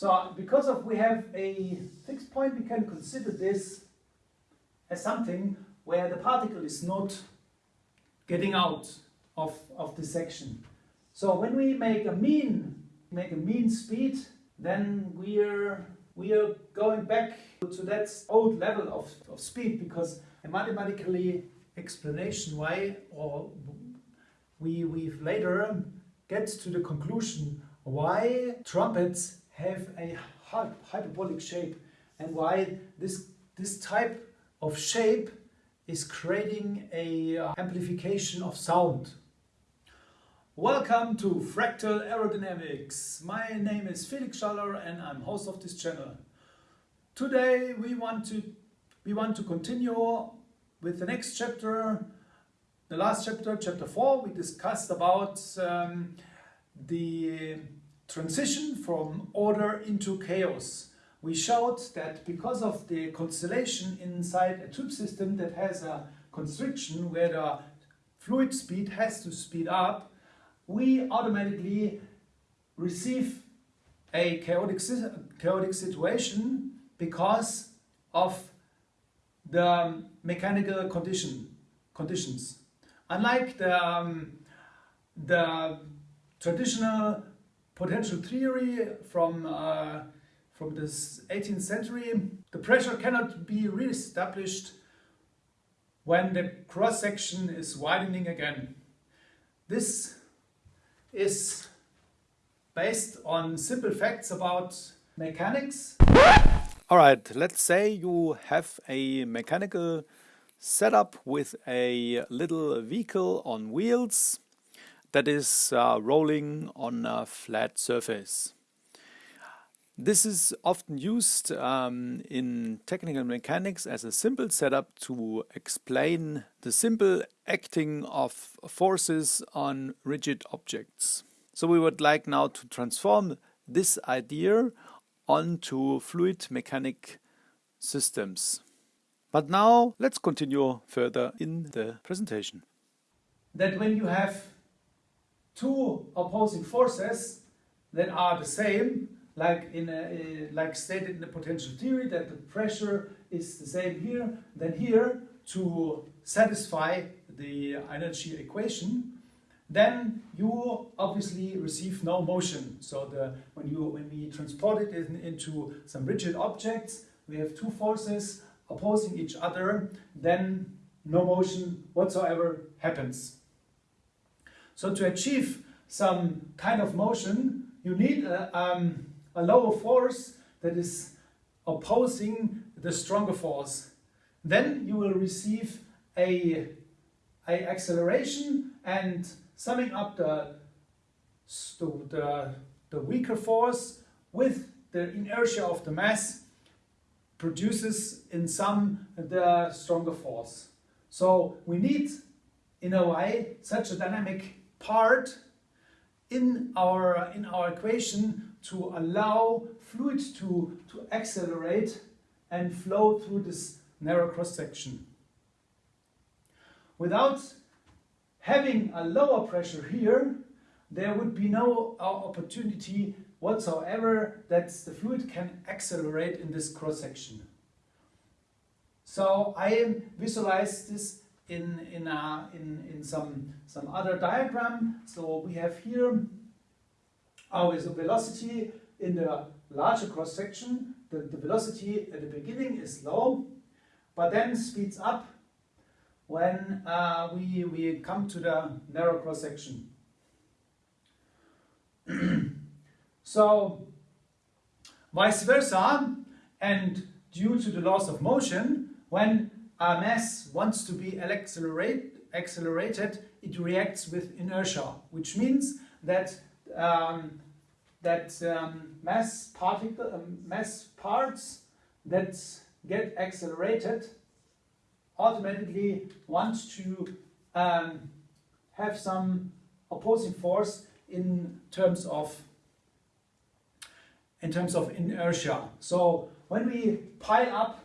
So because of we have a fixed point, we can consider this as something where the particle is not getting out of, of the section. So when we make a mean, make a mean speed, then we are we are going back to that old level of, of speed because a mathematically explanation why or we we later get to the conclusion why trumpets have a hyperbolic shape and why this this type of shape is creating a uh, amplification of sound. Welcome to Fractal Aerodynamics. My name is Felix Schaller and I'm host of this channel. Today we want to we want to continue with the next chapter. The last chapter, chapter 4, we discussed about um, the transition from order into chaos we showed that because of the constellation inside a tube system that has a constriction where the fluid speed has to speed up, we automatically receive a chaotic, chaotic situation because of the mechanical condition, conditions. Unlike the, um, the traditional potential theory from uh, from the 18th century. The pressure cannot be re-established when the cross-section is widening again. This is based on simple facts about mechanics. Alright, let's say you have a mechanical setup with a little vehicle on wheels that is uh, rolling on a flat surface. This is often used um, in technical mechanics as a simple setup to explain the simple acting of forces on rigid objects. So we would like now to transform this idea onto fluid mechanic systems. But now let's continue further in the presentation. That when you have two opposing forces that are the same, like in a, like stated in the potential theory that the pressure is the same here than here to satisfy the energy equation. Then you obviously receive no motion. So the when you when we transport it in, into some rigid objects we have two forces opposing each other then no motion whatsoever happens so to achieve some kind of motion you need a, um, a lower force that is opposing the stronger force. Then you will receive a, a acceleration and summing up the, the, the weaker force with the inertia of the mass produces in sum the stronger force. So we need, in a way, such a dynamic part in our, in our equation to allow fluid to, to accelerate and flow through this narrow cross-section. Without having a lower pressure here, there would be no uh, opportunity whatsoever that the fluid can accelerate in this cross-section. So I visualize this in, in, a, in, in some, some other diagram. So we have here always our velocity in the larger cross section, the, the velocity at the beginning is low, but then speeds up when uh, we, we come to the narrow cross section. so vice versa, and due to the loss of motion, when mass wants to be accelerate, accelerated, it reacts with inertia, which means that um, that um, mass particle, um, mass parts that get accelerated automatically want to um, have some opposing force in terms of in terms of inertia. So when we pile up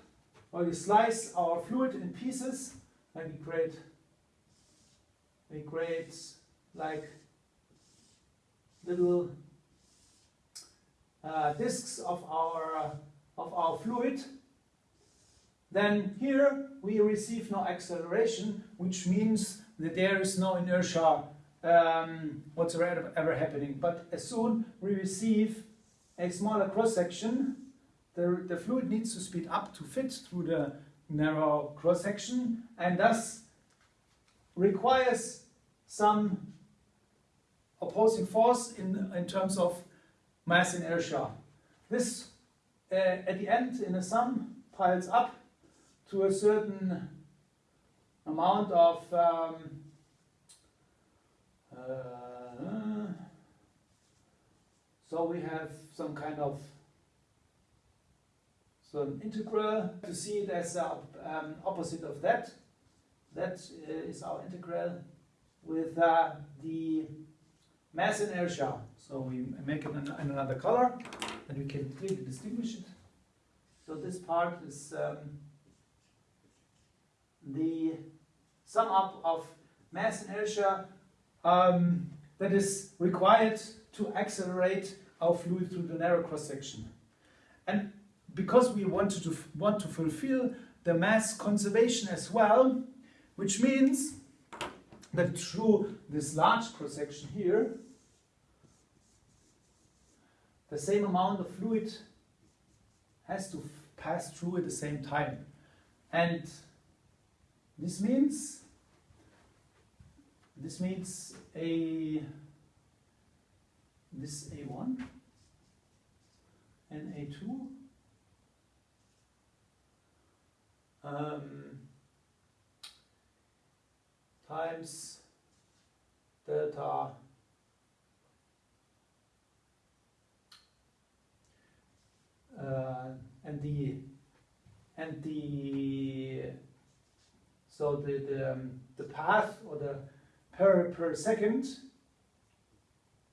we slice our fluid in pieces, and we create we create like little uh, disks of our, of our fluid, then here we receive no acceleration, which means that there is no inertia um, whatsoever ever happening. But as soon we receive a smaller cross section, the, the fluid needs to speed up to fit through the narrow cross section and thus requires some opposing force in, in terms of mass inertia. This uh, at the end in a sum piles up to a certain amount of um, uh, so we have some kind of so an integral to see it as the um, opposite of that. That uh, is our integral with uh, the mass inertia. So we make it in, another color and we can clearly distinguish it. So this part is um, the sum up of mass inertia um, that is required to accelerate our fluid through the narrow cross section. And because we wanted to want to fulfill the mass conservation as well, which means that through this large cross section here, the same amount of fluid has to pass through at the same time. And this means this means a this A1 and A2 um, times delta uh, and the and the so the the, um, the path or the per per second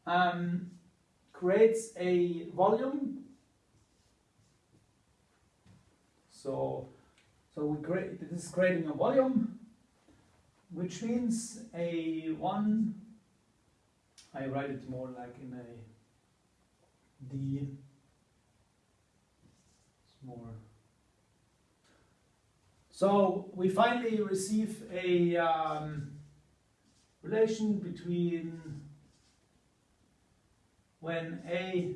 um, creates a volume. So so we create, this is creating a volume, which means a one, I write it more like in a D, it's more. So we finally receive a um, relation between when A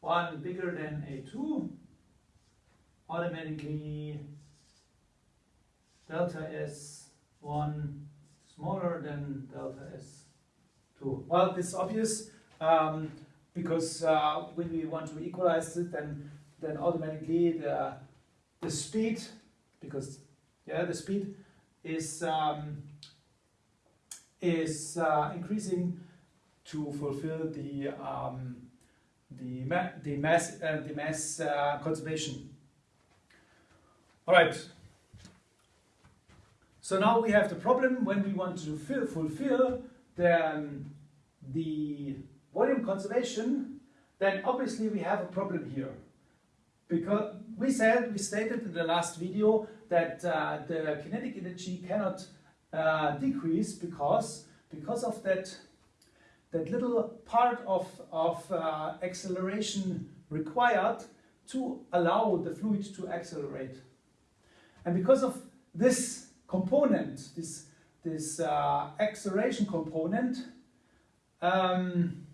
one bigger than A2 automatically delta S1 smaller than delta S2. Well, this is obvious um, because uh, when we want to equalize it, then then automatically the the speed, because yeah, the speed is um, is uh, increasing to fulfill the um, the, ma the mass uh, the mass uh, conservation all right. So now we have the problem when we want to fill, fulfill the, um, the volume conservation, then obviously we have a problem here. Because we said, we stated in the last video that uh, the kinetic energy cannot uh, decrease because, because of that, that little part of, of uh, acceleration required to allow the fluid to accelerate. And because of this component, this, this uh, acceleration component, um,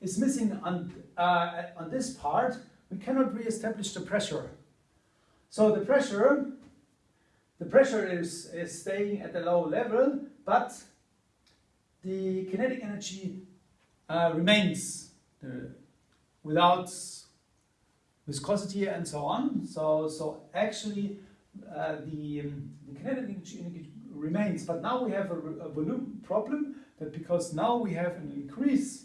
is missing on, uh, on this part, we cannot re-establish the pressure. So the pressure, the pressure is, is staying at a low level, but the kinetic energy uh, remains uh, without viscosity and so on. So, so actually uh, the, um, the kinetic energy remains, but now we have a, a volume problem that because now we have an increase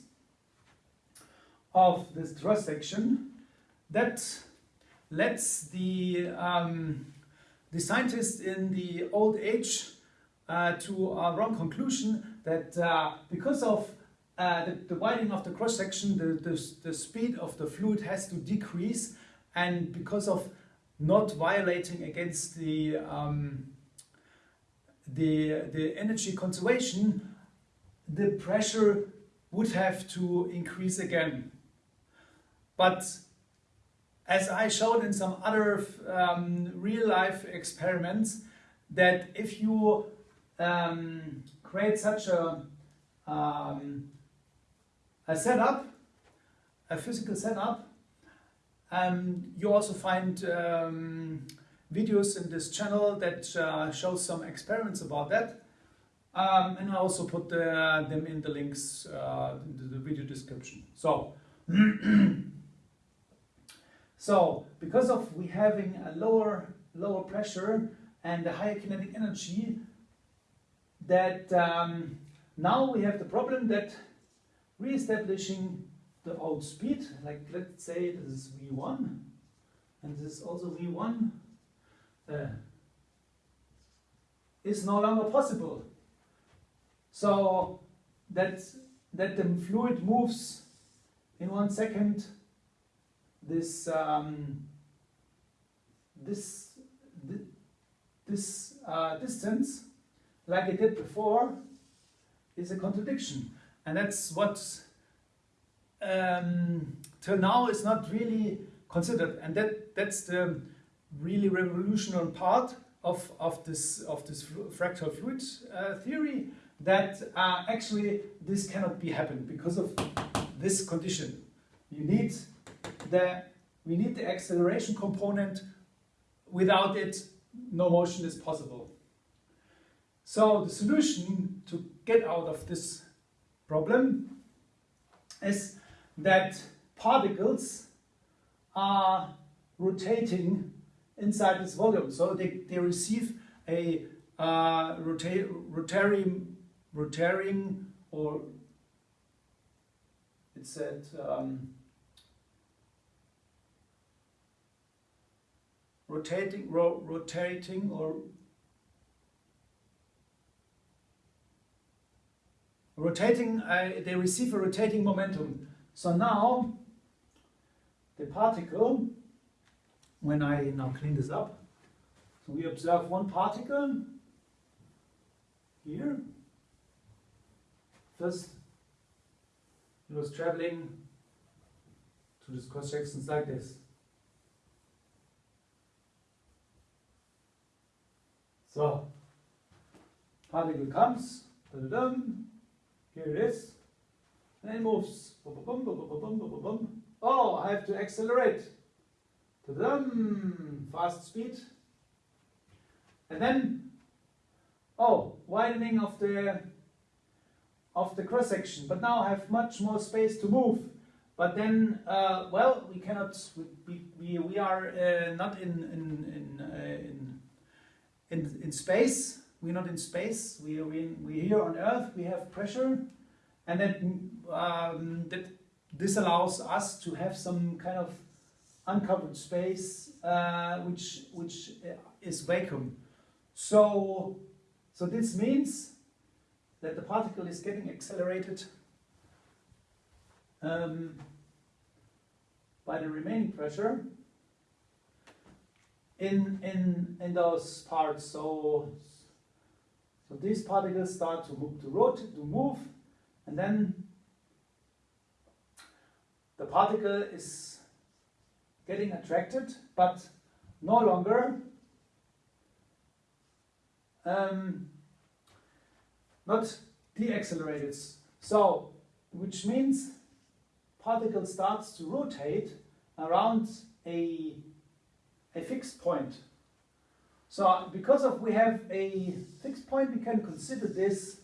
of this cross section that lets the um, the scientists in the old age uh, to a wrong conclusion that uh, because of uh, the, the, widening of the cross section, the, the, the speed of the fluid has to decrease, and because of not violating against the um, the the energy conservation, the pressure would have to increase again. But as I showed in some other um, real life experiments, that if you um, create such a, um, a setup, a physical setup, um, you also find um, videos in this channel that uh, show some experiments about that. Um, and I also put the, them in the links uh, in the video description. So, so because of we having a lower lower pressure and a higher kinetic energy, that um, now we have the problem that re-establishing the old speed, like let's say this is v1, and this is also v1, uh, is no longer possible. So that, that the fluid moves in one second this um, this this uh, distance like it did before is a contradiction and that's what um, till now is not really considered and that that's the really revolutionary part of, of this of this fractal fluid uh, theory that uh, actually this cannot be happened because of this condition. You need the we need the acceleration component. Without it, no motion is possible. So the solution to get out of this problem is that particles are rotating inside this volume. So they, they receive a uh, rota rotating, rotating or it said um, rotating, ro rotating or rotating, uh, they receive a rotating momentum. So now the particle, when I now clean this up, so we observe one particle here. First, it was traveling to this cross sections like this. So, particle comes, here it is, and it moves. Oh, I have to accelerate. Fast speed. And then, oh, widening of the of the cross section. But now I have much more space to move. But then, uh, well, we cannot. We we, we are uh, not in in in, uh, in in, in space. We're not in space. We are in, we're here on Earth. We have pressure, and that um, that this allows us to have some kind of uncovered space, uh, which which uh, is vacuum. So so this means that the particle is getting accelerated um, by the remaining pressure in, in, in those parts. So, so these particles start to move, to rotate, to move, and then the particle is getting attracted, but no longer um, not deaccelerated. So, which means particle starts to rotate around a a fixed point. So because of we have a fixed point, we can consider this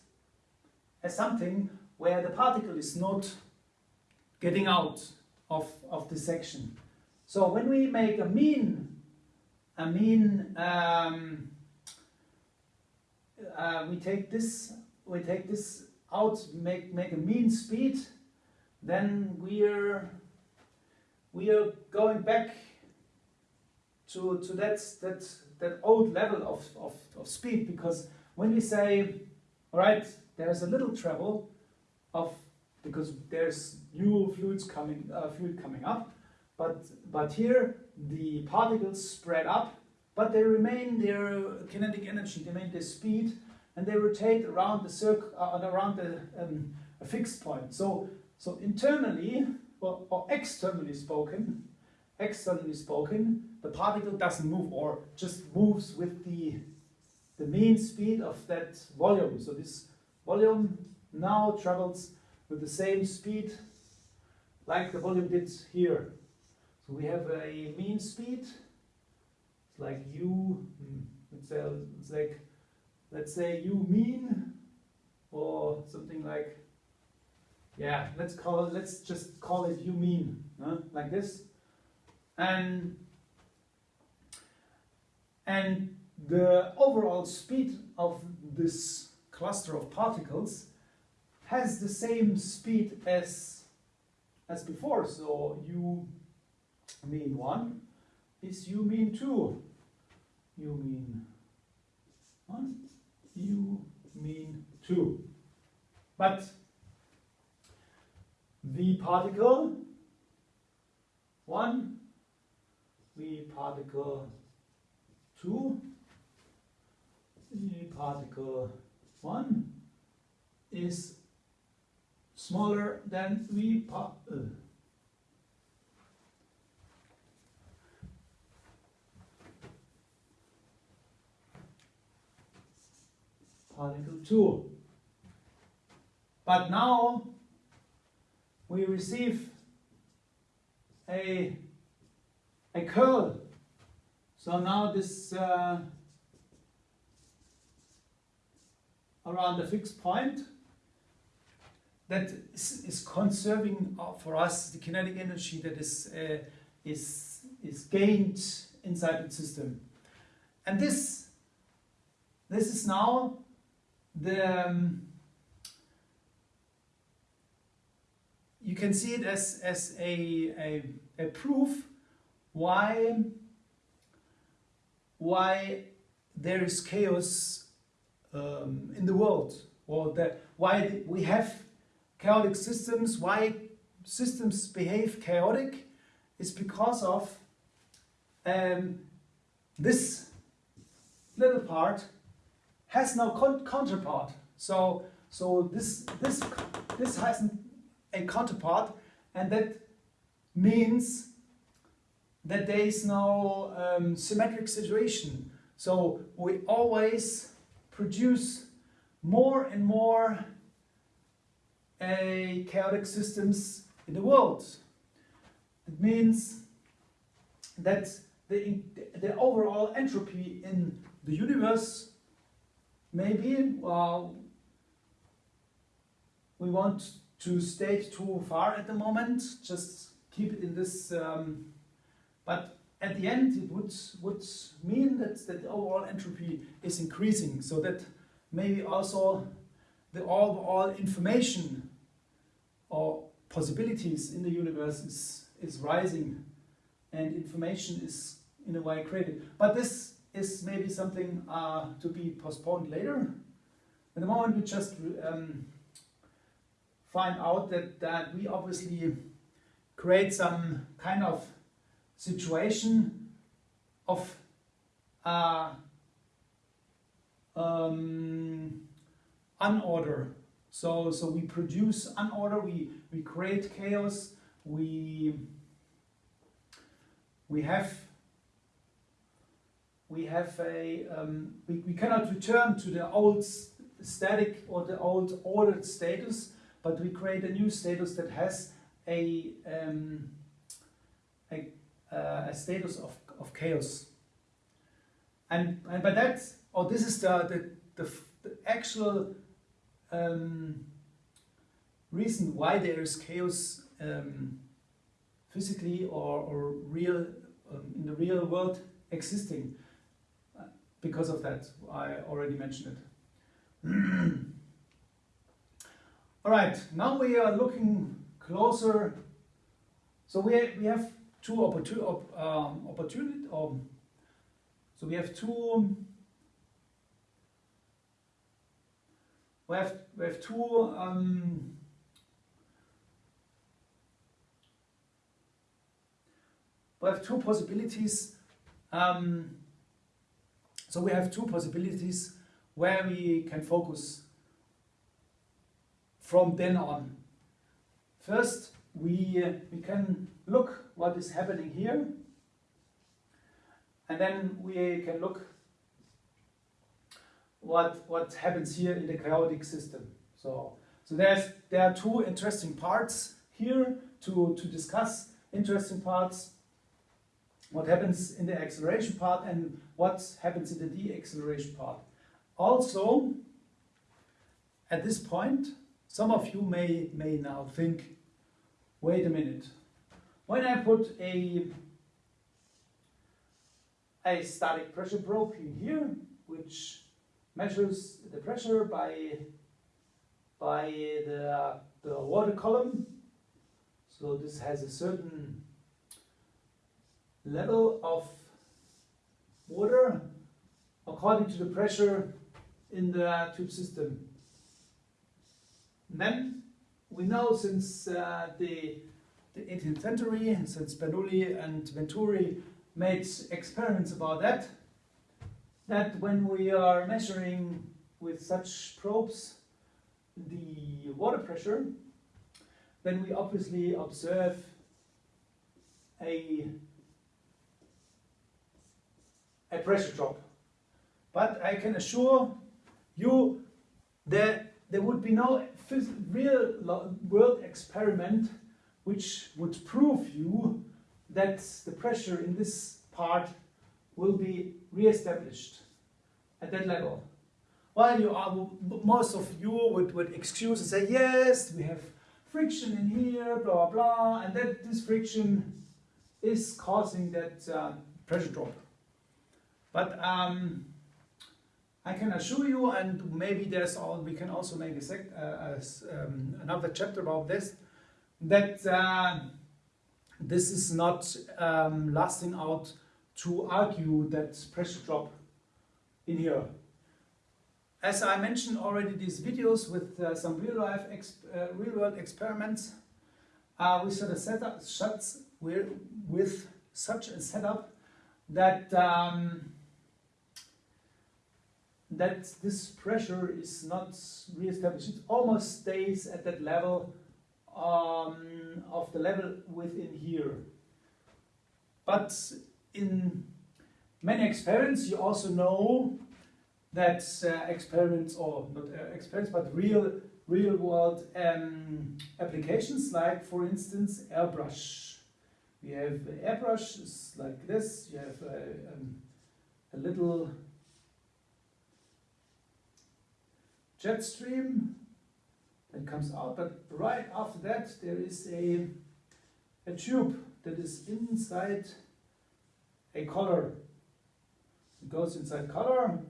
as something where the particle is not getting out of, of the section. So when we make a mean, a mean, um, uh, we take this, we take this out, make make a mean speed, then we're we are going back to, to that, that, that old level of, of, of speed because when we say, all right, there's a little travel of, because there's new fluids coming, uh, fluid coming up, but, but here the particles spread up, but they remain their kinetic energy, they remain their speed, and they rotate around the circle, uh, around the, um, a fixed point. So, so internally, or, or externally spoken, externally spoken, the particle doesn't move or just moves with the, the mean speed of that volume. So this volume now travels with the same speed like the volume did here. So we have a mean speed, it's like u, hmm, let's say, it's like, let's say u mean, or something like, yeah, let's call it, let's just call it u mean, huh? like this. And, and the overall speed of this cluster of particles has the same speed as, as before. So u mean 1 is u mean 2. u mean 1, u mean 2. But v particle 1, v particle 2, v particle 1 is smaller than pa uh, particle 2. But now we receive a, a curl. So now this uh, around the fixed point that is, is conserving uh, for us the kinetic energy that is, uh, is, is gained inside the system. And this, this is now the um, you can see it as, as a, a, a proof why why there is chaos um, in the world or that why we have chaotic systems why systems behave chaotic is because of um, this little part has no counterpart. So, so this, this, this has a counterpart, and that means that there is no um, symmetric situation. So we always produce more and more uh, chaotic systems in the world. It means that the, the overall entropy in the universe maybe well, we want to state too far at the moment, just keep it in this, um, but at the end it would, would mean that, that the overall entropy is increasing, so that maybe also the overall information or possibilities in the universe is, is rising and information is in a way created. But this is maybe something uh, to be postponed later. At the moment, we just um, find out that, that we obviously create some kind of situation of uh, um, unorder. So, so we produce unorder, we, we create chaos, we, we have we have a um, we, we cannot return to the old static or the old ordered status, but we create a new status that has a um, a, uh, a status of, of chaos. And and by that, or this is the the, the, the actual um, reason why there is chaos um, physically or, or real um, in the real world existing because of that. I already mentioned it. All right, now we are looking closer. So we, we have two opportu op, um, opportunity. Um, so we have two. We have we have two. Um, we have two possibilities. Um, so we have two possibilities where we can focus from then on. First, we, uh, we can look what is happening here, and then we can look what, what happens here in the chaotic system. So, so there's, there are two interesting parts here to, to discuss, interesting parts, what happens in the acceleration part and what happens in the deceleration part. Also, at this point, some of you may, may now think, wait a minute, when I put a, a static pressure probe in here, which measures the pressure by, by the, the water column, so this has a certain level of water according to the pressure in the tube system. And then we know since uh, the, the 18th century, since Bernoulli and Venturi made experiments about that, that when we are measuring with such probes the water pressure, then we obviously observe a, a pressure drop. But I can assure you that there would be no real world experiment which would prove you that the pressure in this part will be re-established at that level. While you are, most of you would, would excuse and say, yes, we have friction in here, blah, blah, and that this friction is causing that uh, pressure drop. But um, I can assure you, and maybe there's all, we can also make a sec, uh, um, another chapter about this, that uh, this is not um, lasting out to argue that pressure drop in here. As I mentioned already, these videos with uh, some real life, uh, real world experiments, uh, we set up shots with such a setup that um, that this pressure is not re-established. It almost stays at that level um, of the level within here. But in many experiments, you also know that uh, experiments, or not uh, experiments, but real, real world um, applications, like for instance, airbrush. We have airbrushes like this. You have a, uh, um, a little jet stream that comes out, but right after that there is a, a tube that is inside a color. It goes inside color,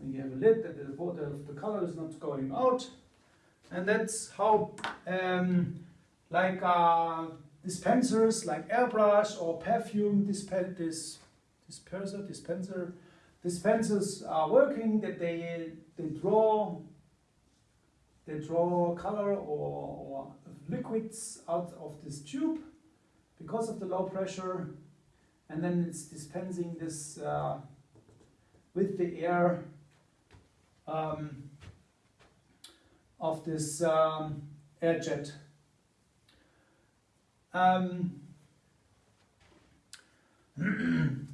and you have a lid that the water of the color is not going out, and that's how, um, like uh, dispensers, like airbrush or perfume dispen dis disperser, dispenser, dispensers are working. That they they draw they draw color or, or liquids out of this tube because of the low pressure and then it's dispensing this uh, with the air um, of this um, air jet. Um,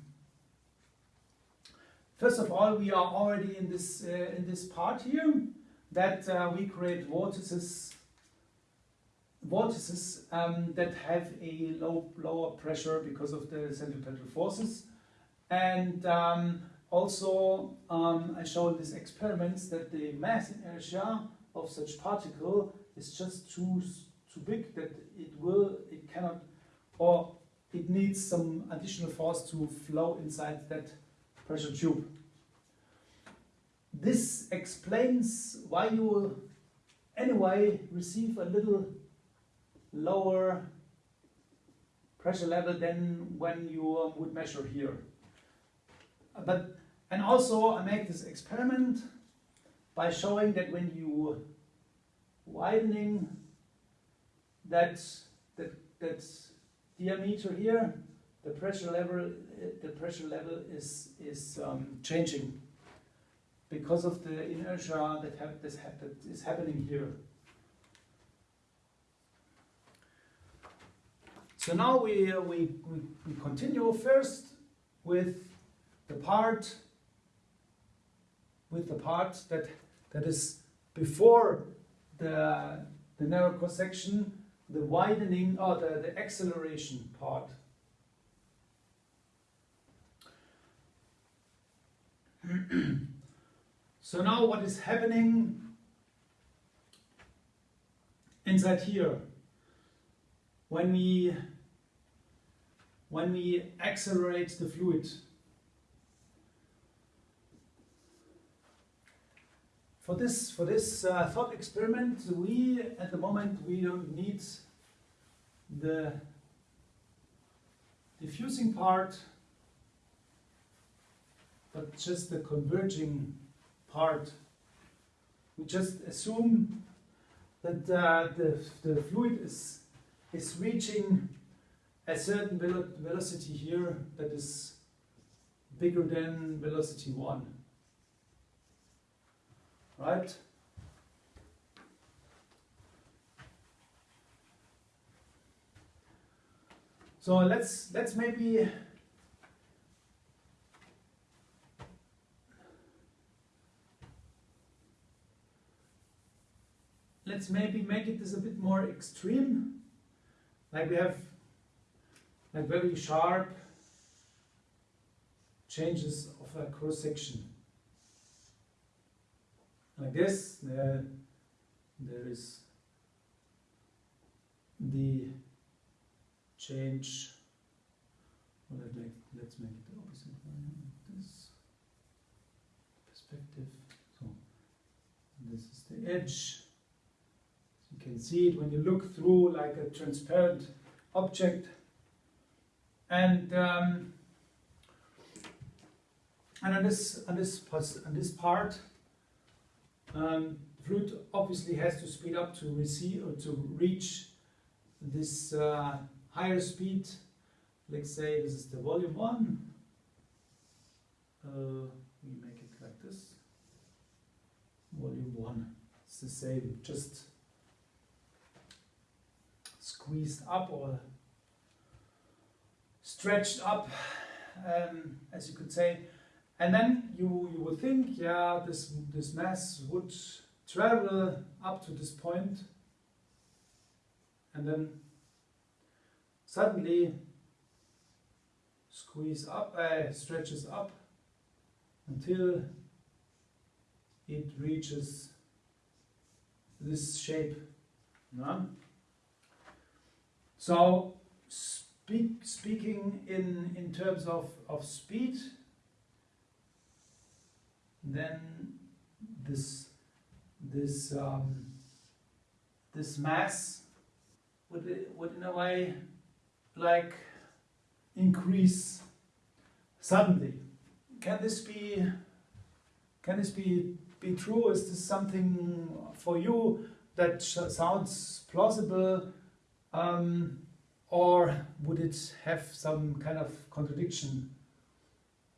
first of all, we are already in this uh, in this part here that uh, we create vortices vortices um, that have a low lower pressure because of the centripetal forces and um, also um, I showed these experiments that the mass inertia of such particle is just too too big that it will it cannot or it needs some additional force to flow inside that pressure tube. This explains why you anyway receive a little lower pressure level than when you would measure here. But and also I make this experiment by showing that when you widening that that that diameter here, the pressure level the pressure level is is um, changing because of the inertia that, this, that is happening here. So now we, uh, we, we, we continue first with the part with the part that that is before the the narrow cross section, the widening or the, the acceleration part. so now what is happening inside here when we when we accelerate the fluid. For this for this uh, thought experiment we at the moment we don't need the diffusing part but just the converging part. We just assume that uh, the, the fluid is is reaching a certain velo velocity here that is bigger than velocity 1 right? So let's let's maybe let's maybe make it this a bit more extreme. Like we have like very sharp changes of a cross section like this. There, there is the change. Well, let's make it the opposite one. This perspective. So this is the edge. You can see it when you look through like a transparent object. And um, and on this on this on this part, um, fluid obviously has to speed up to receive or to reach this uh, higher speed. Let's say this is the volume one. Uh, we make it like this. Volume one. It's the same, just squeezed up or stretched up, um, as you could say. And then you, you would think, yeah, this, this mass would travel up to this point and then suddenly squeeze up, uh, stretches up until it reaches this shape. No? So speak, speaking in, in terms of, of speed, then this this um, this mass would would in a way like increase suddenly. Can this be can this be be true? Is this something for you that sounds plausible, um, or would it have some kind of contradiction?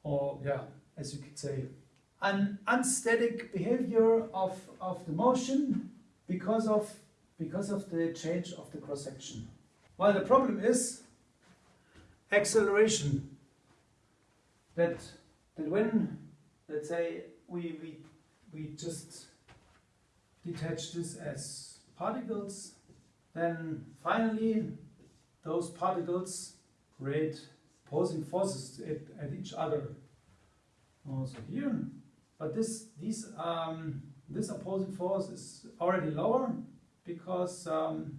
Or yeah, as you could say an unstatic behavior of, of the motion because of, because of the change of the cross section. Well, the problem is acceleration. That, that when, let's say, we, we, we just detach this as particles, then finally those particles create opposing forces at, at each other. Also here, but this, these, um, this opposing force is already lower because um,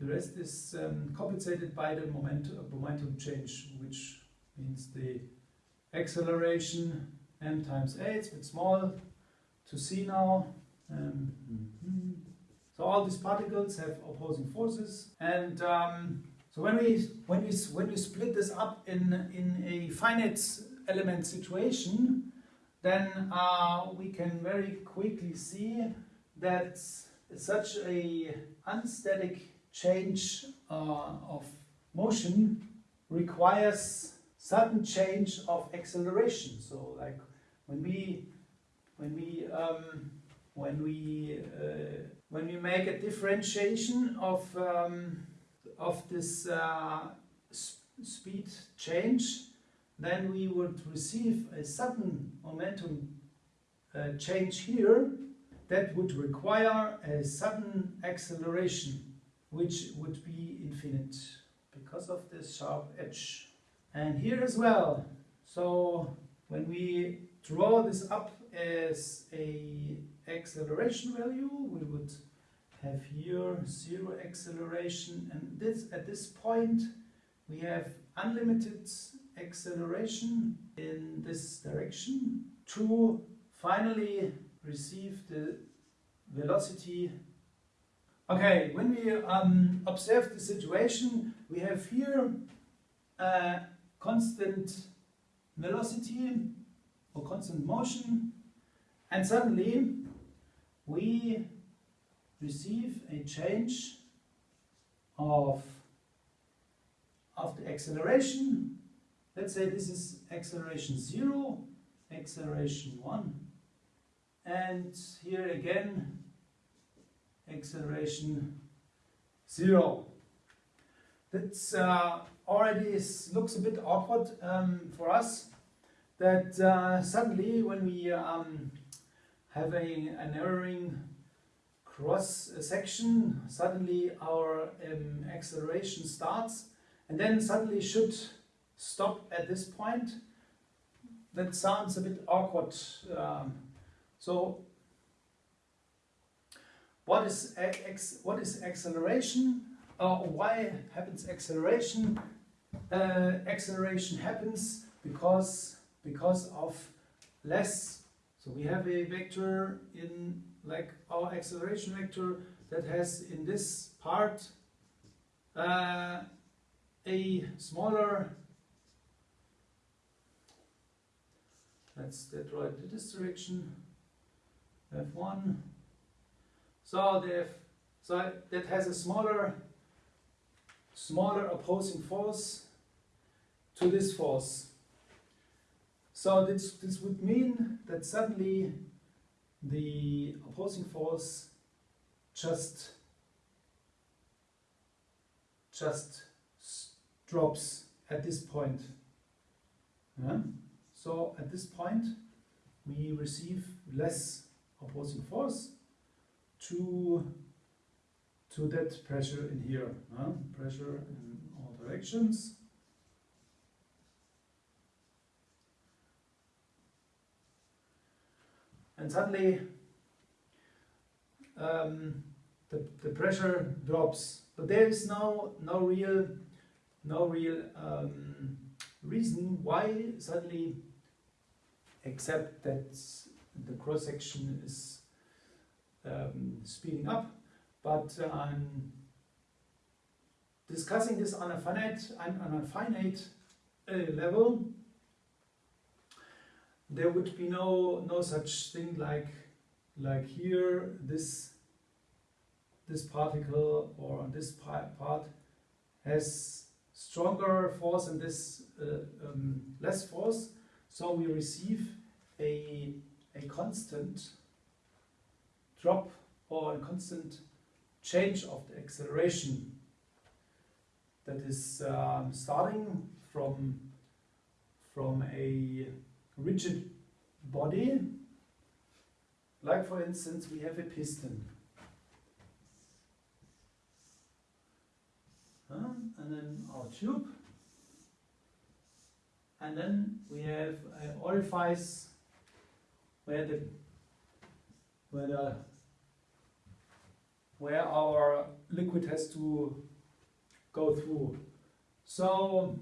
the rest is um, compensated by the momentum, momentum change, which means the acceleration m times a, it's a bit small to see now. Um, mm-hmm. So all these particles have opposing forces, and um, so when we when we when we split this up in in a finite element situation, then uh, we can very quickly see that such a unstatic change uh, of motion requires sudden change of acceleration. So like when we when we um, when we uh, when we make a differentiation of um, of this uh, speed change, then we would receive a sudden momentum uh, change here that would require a sudden acceleration, which would be infinite because of this sharp edge. And here as well. So when we draw this up as a acceleration value, we would have here zero acceleration, and this at this point we have unlimited acceleration in this direction to finally receive the velocity. Okay, when we um, observe the situation, we have here a constant velocity or constant motion, and suddenly we receive a change of, of the acceleration. Let's say this is acceleration 0, acceleration 1, and here again acceleration 0. That's uh, already is, looks a bit awkward um, for us that uh, suddenly when we um, have a, an erroring cross section, suddenly our um, acceleration starts and then suddenly should stop at this point. That sounds a bit awkward. Um, so, what is what is acceleration? Uh, why happens acceleration? Uh, acceleration happens because because of less. So we have a vector in like our acceleration vector that has in this part uh, a smaller draw it in this direction f1 so the so that has a smaller smaller opposing force to this force. So this, this would mean that suddenly the opposing force just just drops at this point. Yeah? So at this point we receive less opposing force to to that pressure in here. Yeah? Pressure in all directions. And suddenly um, the, the pressure drops. But there is no no real no real um, reason why suddenly, except that the cross section is um, speeding up. But I'm discussing this on a finite on a finite uh, level, there would be no no such thing like like here this this particle or this part has stronger force and this uh, um, less force. So we receive a a constant drop or a constant change of the acceleration that is um, starting from from a rigid body, like for instance we have a piston. Uh, and then our tube. And then we have an orifice where the where the where our liquid has to go through. So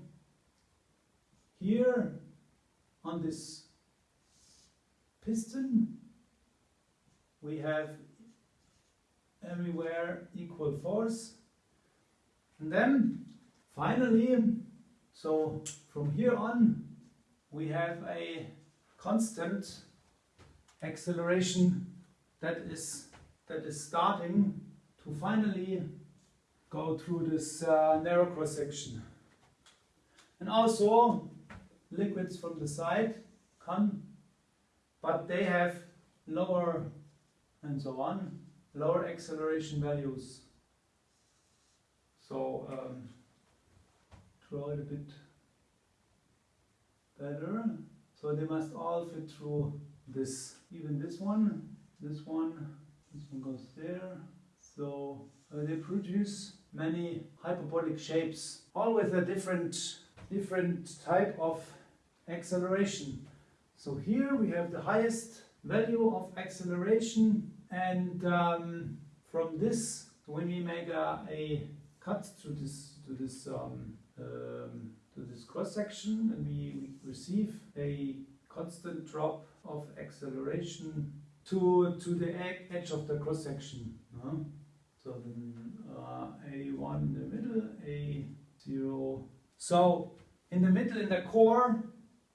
here on this piston we have everywhere equal force. And then finally so from here on we have a constant acceleration that is that is starting to finally go through this uh, narrow cross section. And also liquids from the side come, but they have lower and so on, lower acceleration values. So um, draw it a bit better. So they must all fit through this, even this one, this one, this one goes there. So uh, they produce many hyperbolic shapes, all with a different, different type of acceleration. So here we have the highest value of acceleration and um, from this, when we make a, a cut to this, to this, um, um, to this cross section and we, receive a constant drop of acceleration to, to the edge of the cross section. No? So then uh, A1 in the middle, A0. So in the middle, in the core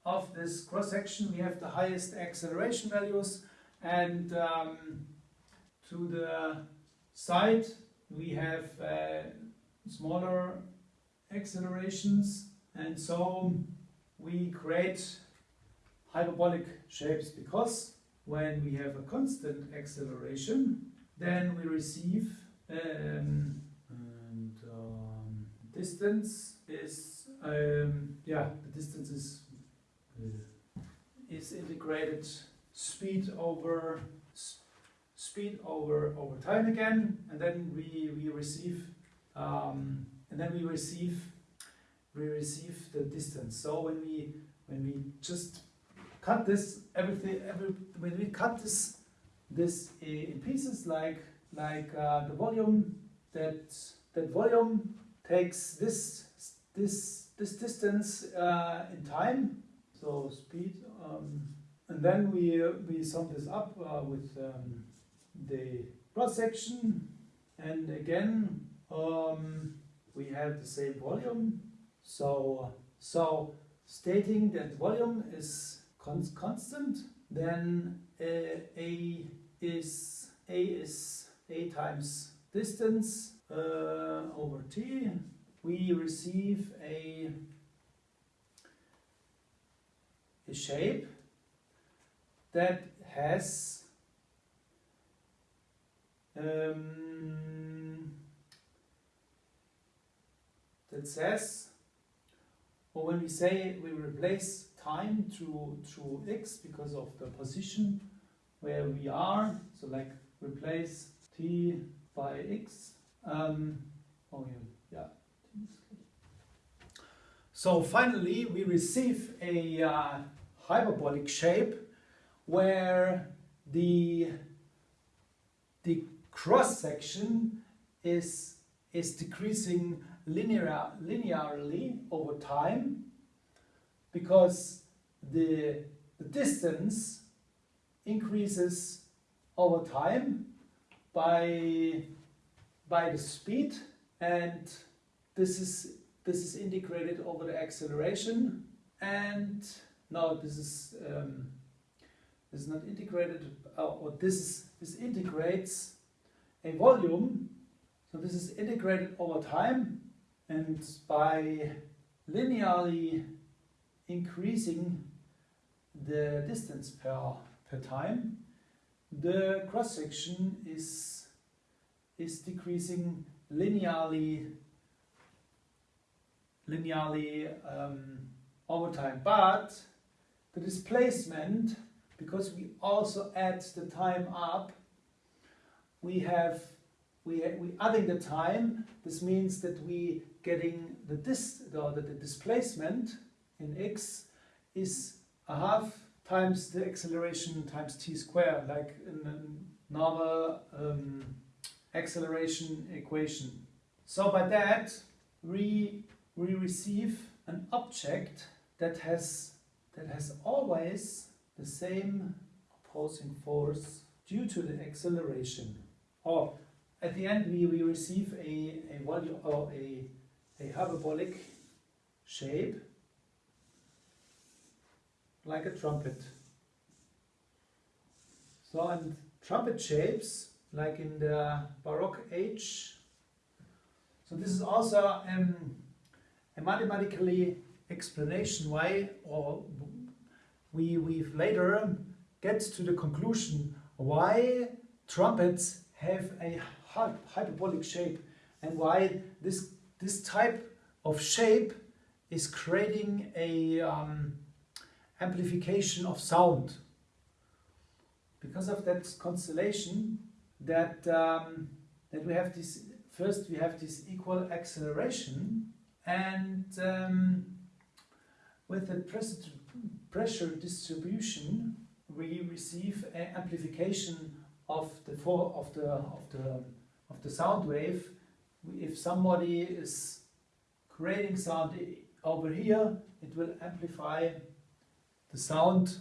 of this cross section, we have the highest acceleration values, and um, to the side, we have uh, smaller accelerations, and so we create hyperbolic shapes because when we have a constant acceleration, then we receive um, and um, distance is um, yeah the distance is is integrated speed over speed over over time again and then we we receive um, and then we receive we receive the distance. So when we when we just cut this everything every when we cut this this in pieces like like uh, the volume that that volume takes this this this distance uh, in time so speed um, and then we uh, we sum this up uh, with um, the cross section. And again um, we have the same volume. So so stating that volume is cons constant then uh, a is a is a times distance uh, over t, we receive a, a shape that has um, that says, or when we say we replace time to, to x because of the position where we are, so like replace t by x. Um, oh yeah, yeah. So finally, we receive a uh, hyperbolic shape where the the cross section is is decreasing linear linearly over time because the the distance increases over time by by the speed and this is this is integrated over the acceleration and no this is um, this is not integrated uh, or this is this integrates a volume. So this is integrated over time and by linearly increasing the distance per per time the cross section is is decreasing linearly linearly um, over time. But the displacement because we also add the time up we have we we adding the time this means that we getting the dis the, the displacement in x is a half times the acceleration times t squared, like in a normal um, acceleration equation. So by that, we, we receive an object that has, that has always the same opposing force due to the acceleration. Or at the end, we, we receive a, a volume or a, a hyperbolic shape like a trumpet. So, and trumpet shapes, like in the Baroque age. So this is also um, a mathematically explanation why, or we we later get to the conclusion why trumpets have a hyperbolic shape and why this this type of shape is creating a um, amplification of sound. Because of that constellation, that um, that we have this first we have this equal acceleration and um, with the pressure, distribution we receive an amplification of the of the of the of the sound wave. If somebody is creating sound over here it will amplify the sound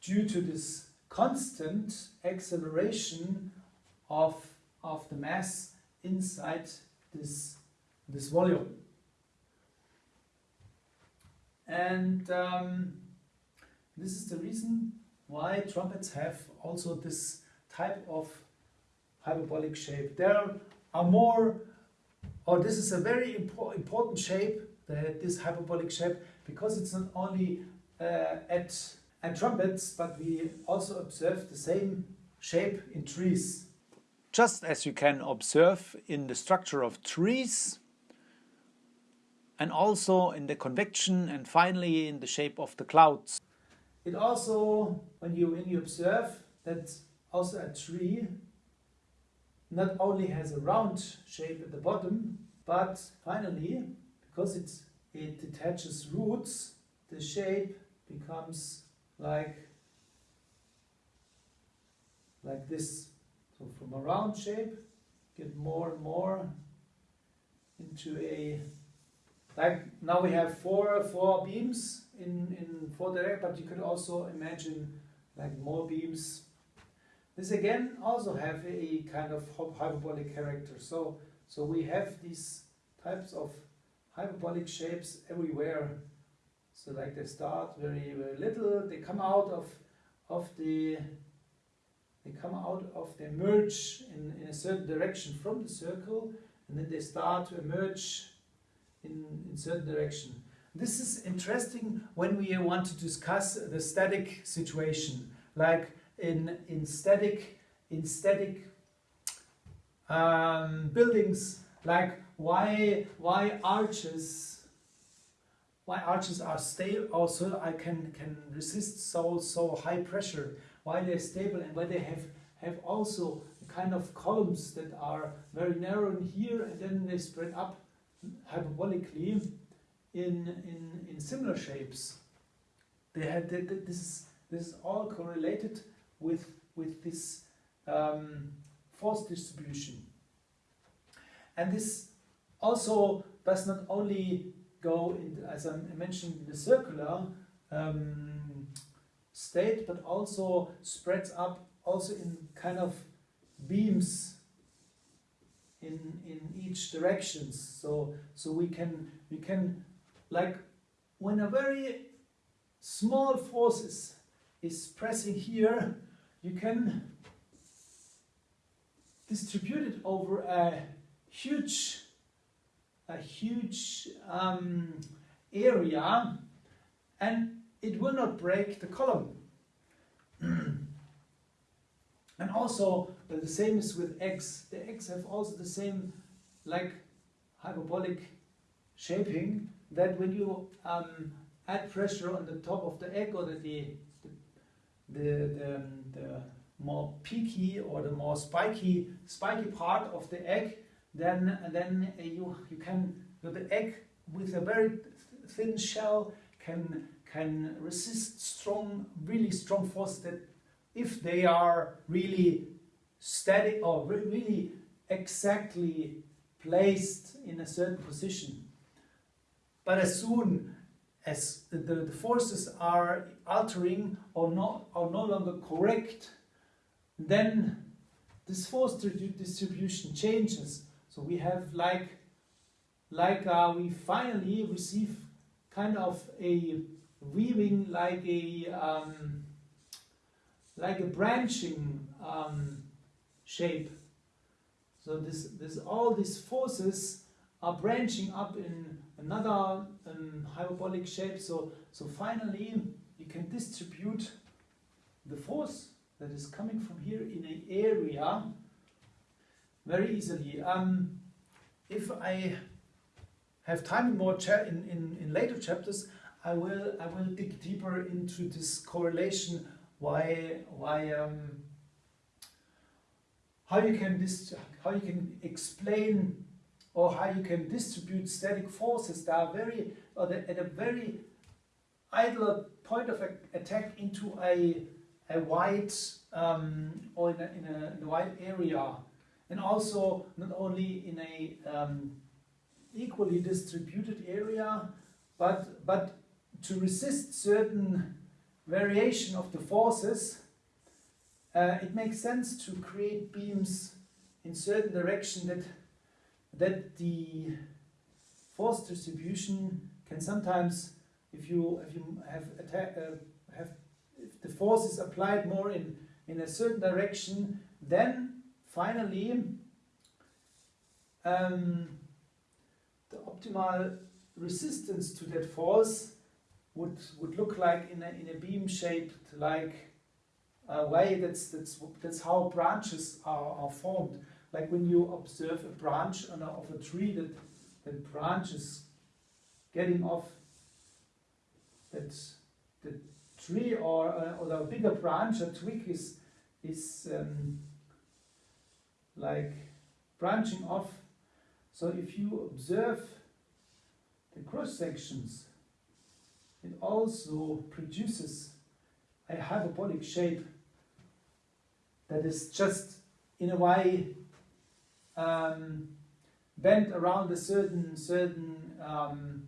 due to this constant acceleration of of the mass inside this this volume and um, this is the reason why trumpets have also this type of hyperbolic shape. There are more, or this is a very impo important shape, that this hyperbolic shape, because it's not only uh, at, at trumpets, but we also observe the same shape in trees. Just as you can observe in the structure of trees, and also in the convection, and finally in the shape of the clouds. It also, when you, when you observe that also a tree not only has a round shape at the bottom, but finally, because it's, it attaches roots, the shape becomes like, like this. So from a round shape, get more and more into a, like now we have four, four beams in, in four directions, but you could also imagine like more beams this again also have a kind of hyperbolic character. So, so we have these types of hyperbolic shapes everywhere. So like they start very, very little, they come out of, of the, they come out of, they emerge in, in a certain direction from the circle, and then they start to emerge in, in certain direction. This is interesting when we want to discuss the static situation, like in, in static, in static um, buildings, like why, why arches, why arches are stable, also I can, can resist so, so high pressure, why they're stable and why they have, have also kind of columns that are very narrow in here and then they spread up hyperbolically in, in, in similar shapes. They had, this, is, this is all correlated with, with this um, force distribution. And this also does not only go, in, as I mentioned, in the circular um, state, but also spreads up also in kind of beams in in each directions. So so we can we can like when a very small force is is pressing here, you can distribute it over a huge, a huge um, area and it will not break the column. and also the same is with eggs. The eggs have also the same like hyperbolic shaping that when you um, add pressure on the top of the egg or the, the the, the, the more peaky or the more spiky spiky part of the egg, then then you you can the egg with a very thin shell can can resist strong really strong forces that if they are really static or really exactly placed in a certain position. But as soon as the, the forces are altering or not are no longer correct, then this force distribution changes. So we have like like uh, we finally receive kind of a weaving like a um, like a branching um, shape. So this this all these forces are branching up in another um, hyperbolic shape. So, so finally, you can distribute the force that is coming from here in an area very easily. Um, if I have time in more in, in, in later chapters, I will I will dig deeper into this correlation. Why why um, how you can how you can explain or how you can distribute static forces that are very at a very idler point of attack into a a wide um, or in a, in, a, in a wide area, and also not only in a um, equally distributed area, but but to resist certain variation of the forces, uh, it makes sense to create beams in certain direction that that the force distribution can sometimes, if you if you have attack, uh, have if the force is applied more in in a certain direction, then finally um, the optimal resistance to that force would would look like in a in a beam shaped like uh, way. That's that's that's how branches are, are formed. Like when you observe a branch a, of a tree that that branch is getting off that the tree or uh, or a bigger branch, a twig is is um, like branching off. So if you observe the cross sections, it also produces a hyperbolic shape that is just in a way um, bent around a certain certain um,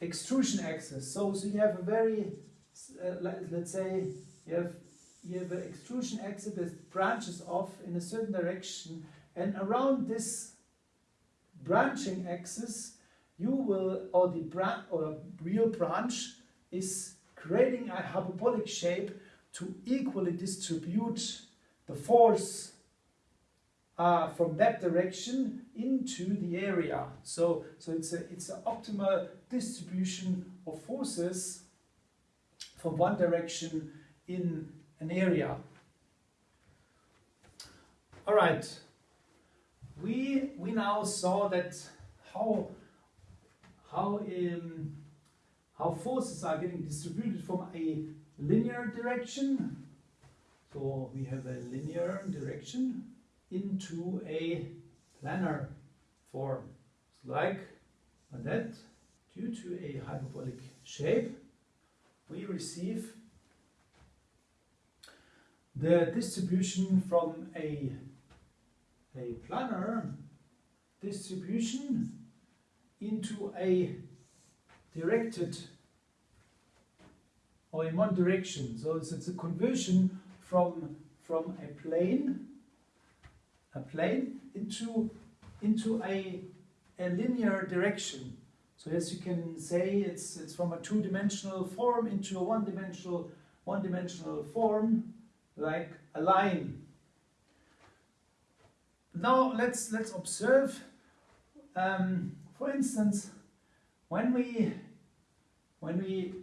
extrusion axis. So, so you have a very uh, let, let's say you have you have an extrusion axis that branches off in a certain direction, and around this branching axis, you will or the bran or real branch is creating a hyperbolic shape to equally distribute the force uh, from that direction into the area. So, so it's a it's an optimal distribution of forces from one direction in an area. All right. We we now saw that how how um, how forces are getting distributed from a linear direction. So we have a linear direction into a planar form. It's like that. Due to a hyperbolic shape, we receive the distribution from a, a planar distribution into a directed or in one direction. So it's, it's a conversion from, from a plane, a plane into, into a, a linear direction. So as you can say, it's, it's from a two-dimensional form into a one-dimensional one-dimensional form, like a line. Now let's let's observe. Um, for instance, when we when we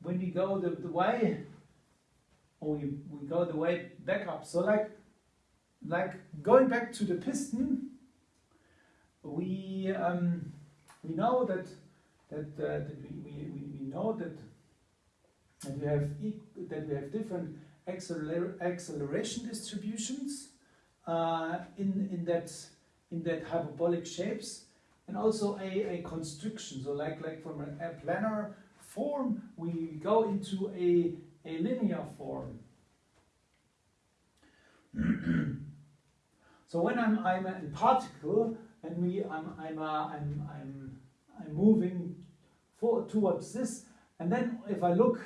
when we go the, the way we, we go the way back up. So like like going back to the piston, we um, we know that that, uh, that we, we, we know that that we have e that we have different acceler acceleration distributions uh, in in that in that hyperbolic shapes and also a, a constriction. So like like from a planar form we go into a, a linear form. so when I'm I'm a particle and we I'm I'm uh, I'm I'm I'm moving for towards this and then if I look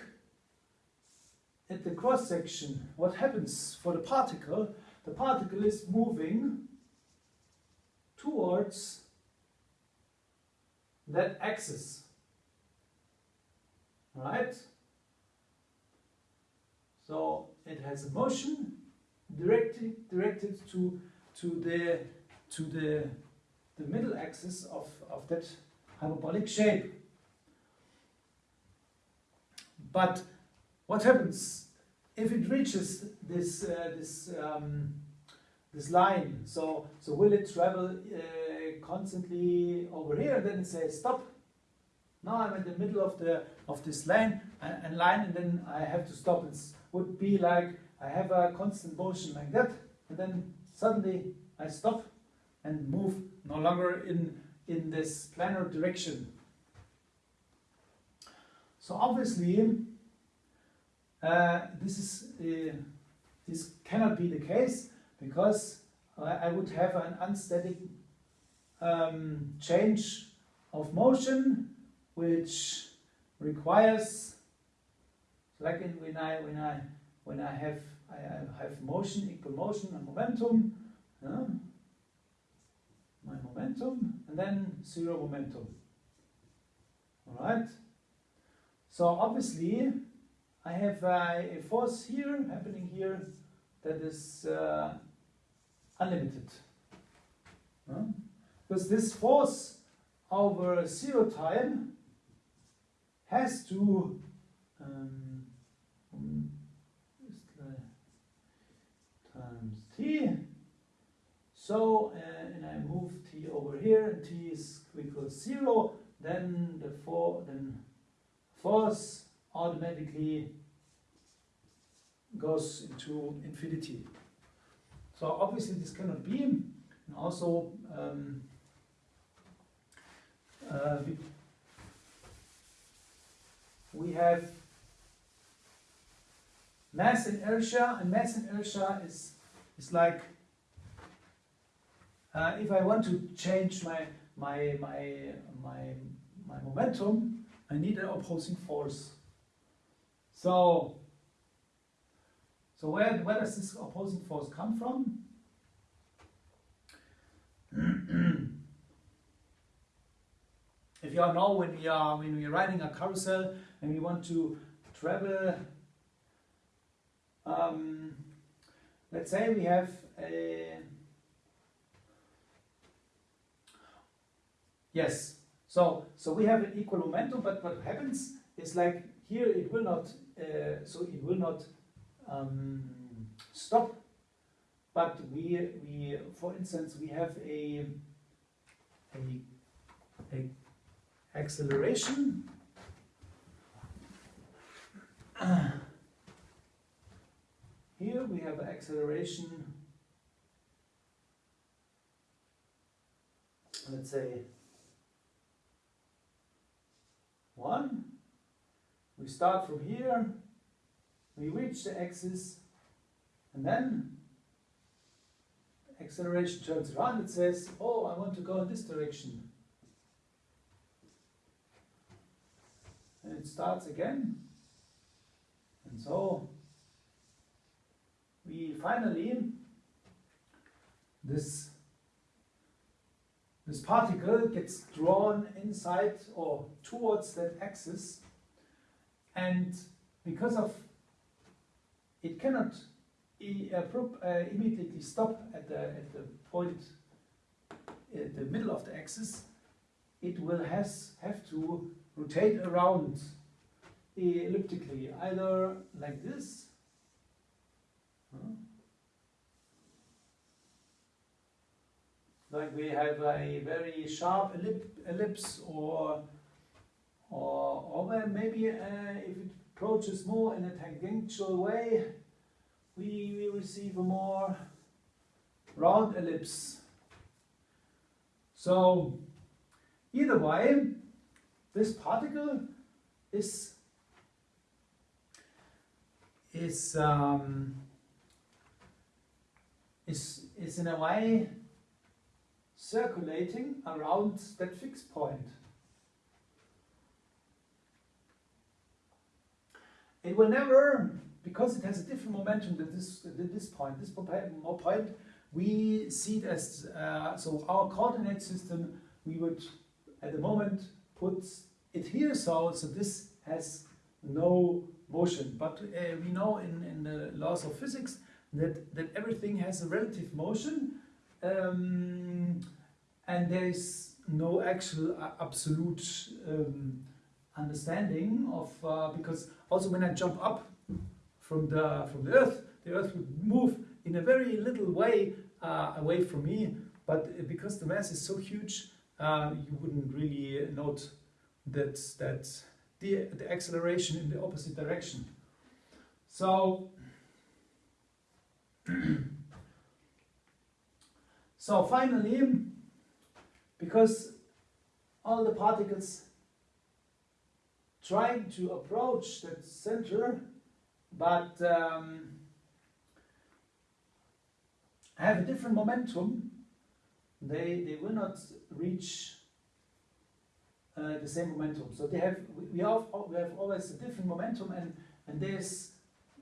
at the cross section, what happens for the particle? The particle is moving towards that axis. Right? So it has a motion directed directed to to the to the the middle axis of, of that hyperbolic shape. But what happens if it reaches this uh, this um, this line? So so will it travel uh, constantly over here, And then it says stop. Now I'm in the middle of the of this line and, and line, and then I have to stop. It would be like I have a constant motion like that, and then suddenly I stop and move no longer in in this planar direction. So obviously, uh, this is uh, this cannot be the case because I would have an unsteady um, change of motion, which requires, like in, when I when I when I have I have motion equal motion and momentum, my momentum, and then zero momentum. All right. So obviously, I have a force here happening here that is uh, unlimited. Because this force over zero time has to um, times So, uh, and I move t over here, and t is equals zero. Then the for then force automatically goes into infinity. So obviously this cannot be, and also um, uh, we, we have mass inertia, and mass inertia is is like uh, if I want to change my my my my my momentum, I need an opposing force. So so where, where does this opposing force come from? if you all know when we are when we are riding a carousel and we want to travel um, let's say we have a yes so so we have an equal momentum but what happens is like here it will not uh, so it will not um, stop. But we, we, for instance, we have a, a, a acceleration. here we have acceleration, let's say one. We start from here we reach the axis and then acceleration turns around, it says, oh, I want to go in this direction. And it starts again. And so we finally, this, this particle gets drawn inside or towards that axis and because of it cannot uh, uh, immediately stop at the, at the point at the middle of the axis. It will has, have to rotate around uh, elliptically, either like this, like we have a very sharp ellipse, or or, or maybe uh, if it approaches more in a tangential way, we, we receive a more round ellipse. So either way, this particle is is um, is in a way circulating around that fixed point. It will never, because it has a different momentum than this, than this point, this point, we see it as, uh, so our coordinate system, we would at the moment put it here, so, so this has no motion. But uh, we know in, in the laws of physics that, that everything has a relative motion um, and there is no actual uh, absolute um, understanding of uh, because also when I jump up from the from the earth, the earth would move in a very little way uh, away from me. but because the mass is so huge, uh, you wouldn't really note that that the the acceleration in the opposite direction. So. so finally, because all the particles trying to approach that center, but um, have a different momentum, they, they will not reach uh, the same momentum. So they have we have we have always a different momentum, and and there's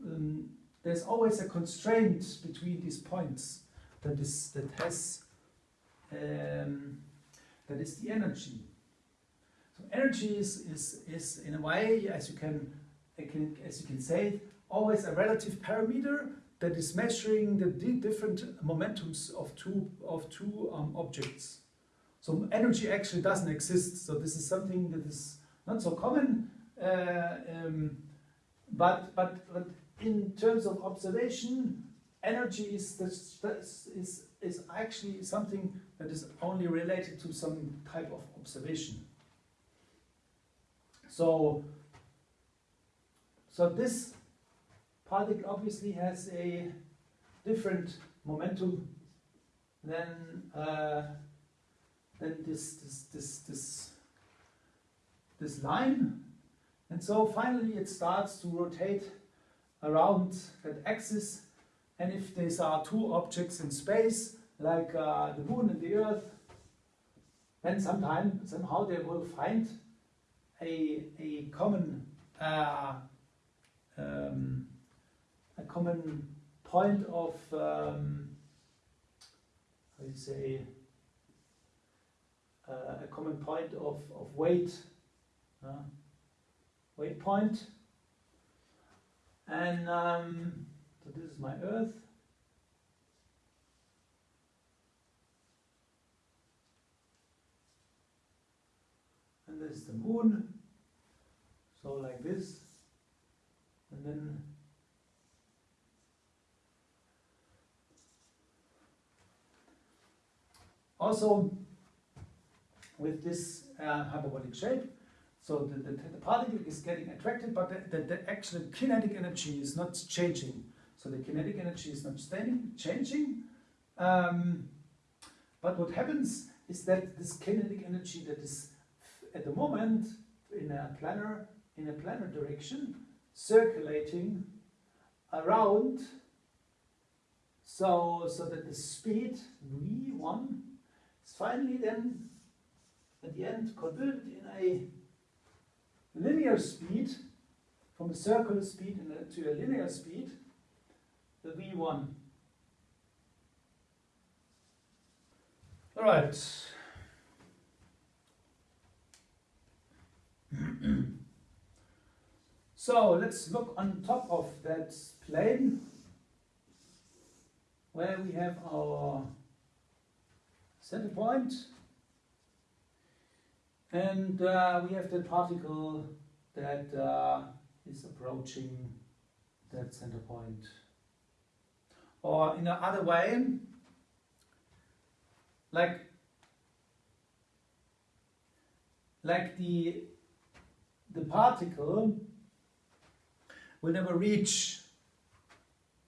um, there's always a constraint between these points that is that has um, that is the energy. So energy is, is, is in a way, as you can, as you can say, always a relative parameter that is measuring the different momentums of two of two um, objects. So energy actually doesn't exist. So this is something that is not so common, uh, um, but but but in terms of observation, energy is is is actually something that is only related to some type of observation. So, so this particle obviously has a different momentum than uh, than this this this this this line, and so finally it starts to rotate around that axis. And if these are two objects in space, like uh, the moon and the earth, then sometime somehow they will find a, a common uh, um, a common point of um, how you say uh, a common point of, of weight uh, weight point and um, so this is my earth. And this is the moon. So like this. And then also with this uh, hyperbolic shape so the, the, the, particle is getting attracted but the, the, the actual kinetic energy is not changing. So the kinetic energy is not staying, changing. Um, but what happens is that this kinetic energy that is at the moment in a planar in a planar direction circulating around. So so that the speed v1 is finally then at the end converted in a linear speed from a circular speed to a linear speed the v1 all right. So let's look on top of that plane where we have our center point and uh, we have the particle that uh, is approaching that center point. Or in another way, like like the the particle will never reach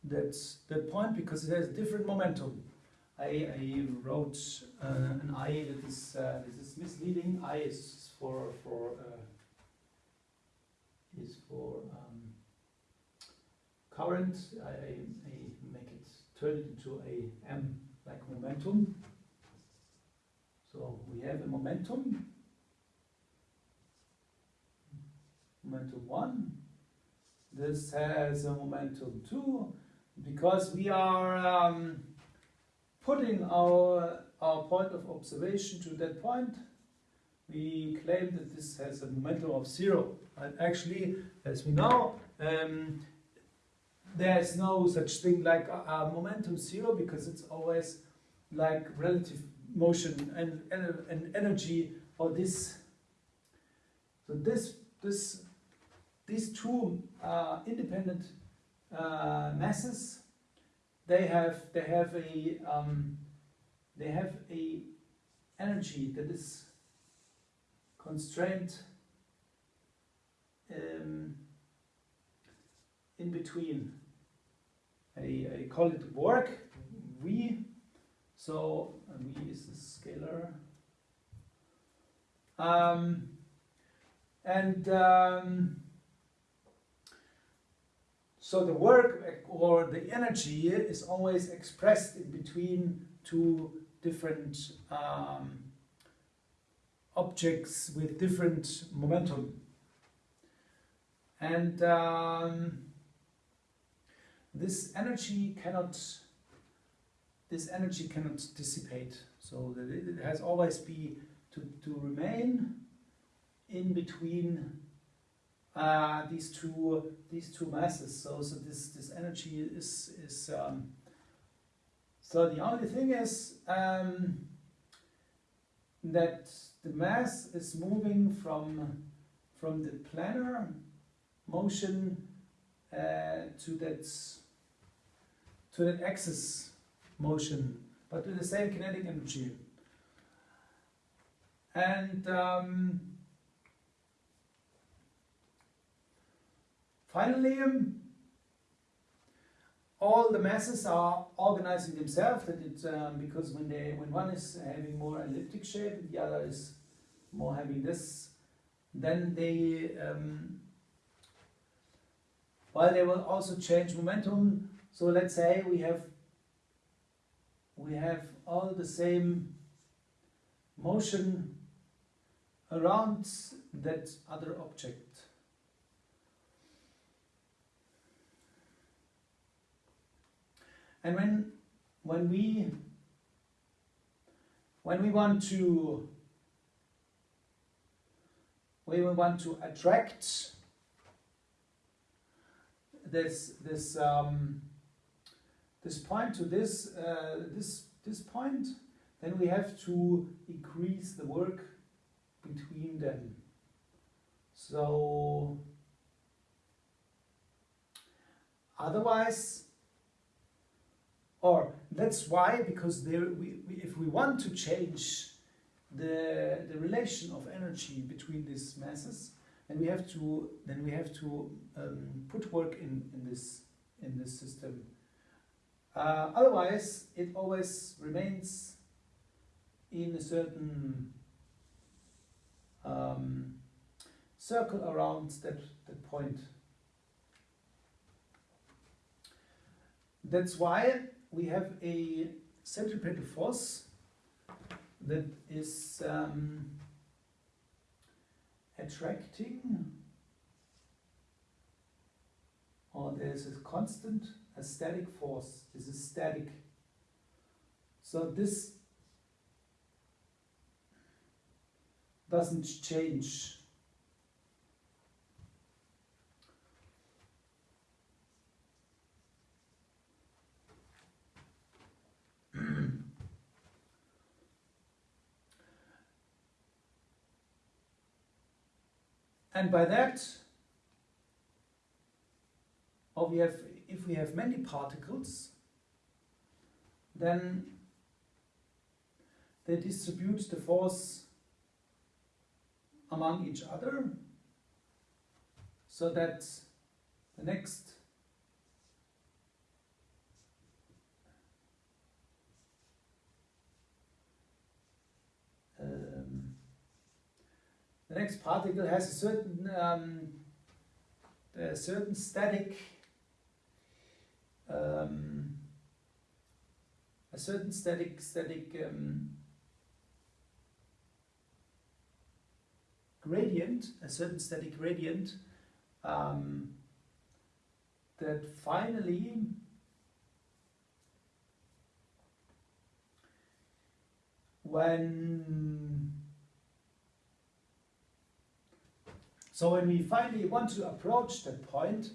that that point because it has different momentum. I, I wrote uh, an I that is uh, this is misleading. I is for for uh, is for um, current. I, I, make it turn it into a m like momentum. So we have a momentum momentum 1. This has a momentum 2 because we are um, putting our, our point of observation to that point. We claim that this has a momentum of 0. And actually, as we know, um, there's no such thing like a, a momentum 0 because it's always like relative motion and, and, and energy or this. So this this these two uh, independent uh, masses, they have they have a um, they have a energy that is constrained um, in between. I, I call it work, V. So V is a scalar. Um, and um, so the work or the energy is always expressed in between two different um, objects with different momentum. And um, this energy cannot this energy cannot dissipate. So it has always be to, to remain in between uh, these two these two masses. So so this this energy is is um, so the only thing is um, that the mass is moving from from the planar motion uh, to that to that axis motion, but with the same kinetic energy. And um, finally, all the masses are organizing themselves. That it um, because when they when one is having more elliptic shape, and the other is more having this, then they um, while they will also change momentum. So let's say we have we have all the same motion around that other object. And when when we when we want to when we want to attract this this um, this point to this uh, this this point, then we have to increase the work between them. So otherwise, or that's why because there we, we, if we want to change the the relation of energy between these masses, then we have to then we have to um, put work in in this in this system. Uh, otherwise, it always remains in a certain um, circle around that, that point. That's why we have a centripetal force that is um, attracting or there's a constant a static force. This is static. So this doesn't change. And by that, or we have if we have many particles, then they distribute the force among each other so that the next um, next particle has a certain um, a certain static um, a certain static static um, gradient, a certain static gradient um, that finally when so when we finally want to approach that point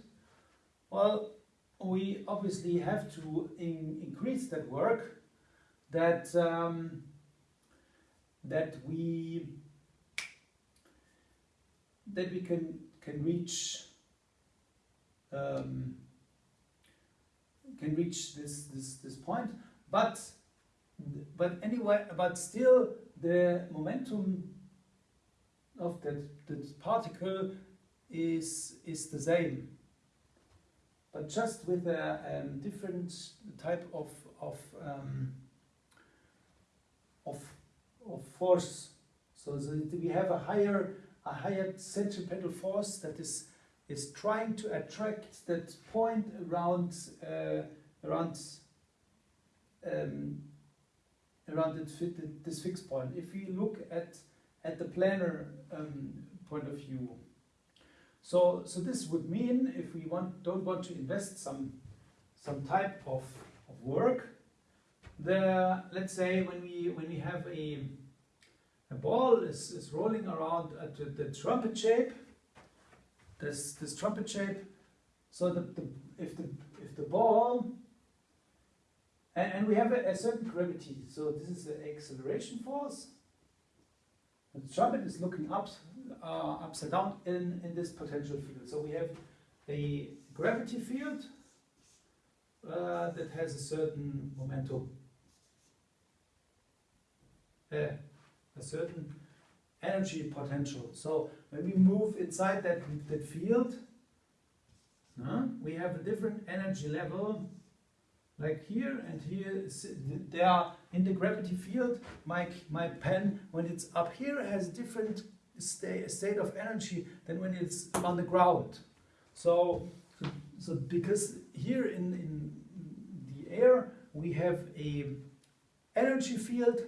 well we obviously have to in increase that work that um, that we that we can can reach um, can reach this this this point. But but anyway, but still the momentum of that, that particle is, is the same. But just with a um, different type of, of, um, of, of force. So that we have a higher, a higher centripetal force that is, is trying to attract that point around, uh, around um, around this fixed point. If we look at, at the planar um, point of view, so, so this would mean if we want, don't want to invest some, some type of, of work, the, let's say when we, when we have a, a ball is, is rolling around at the, the trumpet shape, this, this trumpet shape, so the, the, if, the, if the ball and, and we have a, a, certain gravity. So this is the acceleration force. The trumpet is looking up, uh, upside down in, in this potential field. So we have a gravity field uh, that has a certain momentum, uh, a certain energy potential. So when we move inside that, that field, we have a different energy level like here and here, they are in the gravity field. My, my pen, when it's up here, has different state, state of energy than when it's on the ground. So, so because here in, in the air, we have a energy field,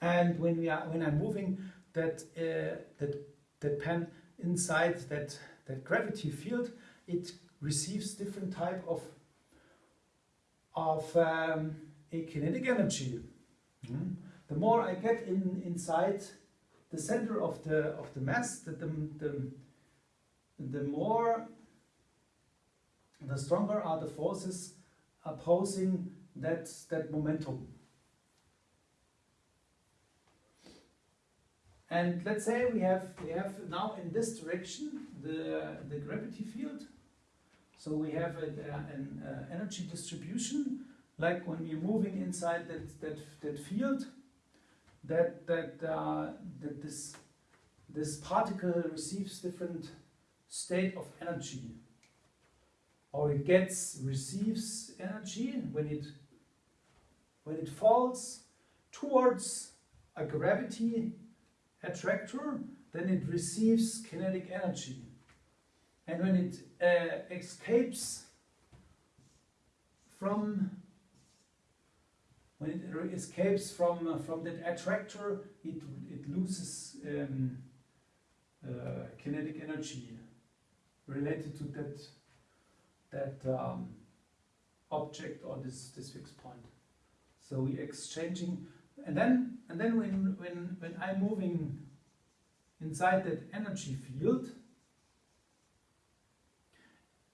and when we are when I'm moving that uh, that that pen inside that that gravity field, it receives different type of of um, a kinetic energy. Mm. The more I get in inside the center of the of the mass, the, the, the, the more the stronger are the forces opposing that that momentum. And let's say we have we have now in this direction the the gravity field so we have a, an uh, energy distribution, like when we're moving inside that, that, that field, that, that, uh, that this, this particle receives different state of energy. Or it gets, receives energy when it, when it falls towards a gravity attractor, then it receives kinetic energy. And when it uh, escapes from when it escapes from uh, from that attractor, it it loses um, uh, kinetic energy related to that that um, object or this this fixed point. So we exchanging, and then and then when when when I'm moving inside that energy field,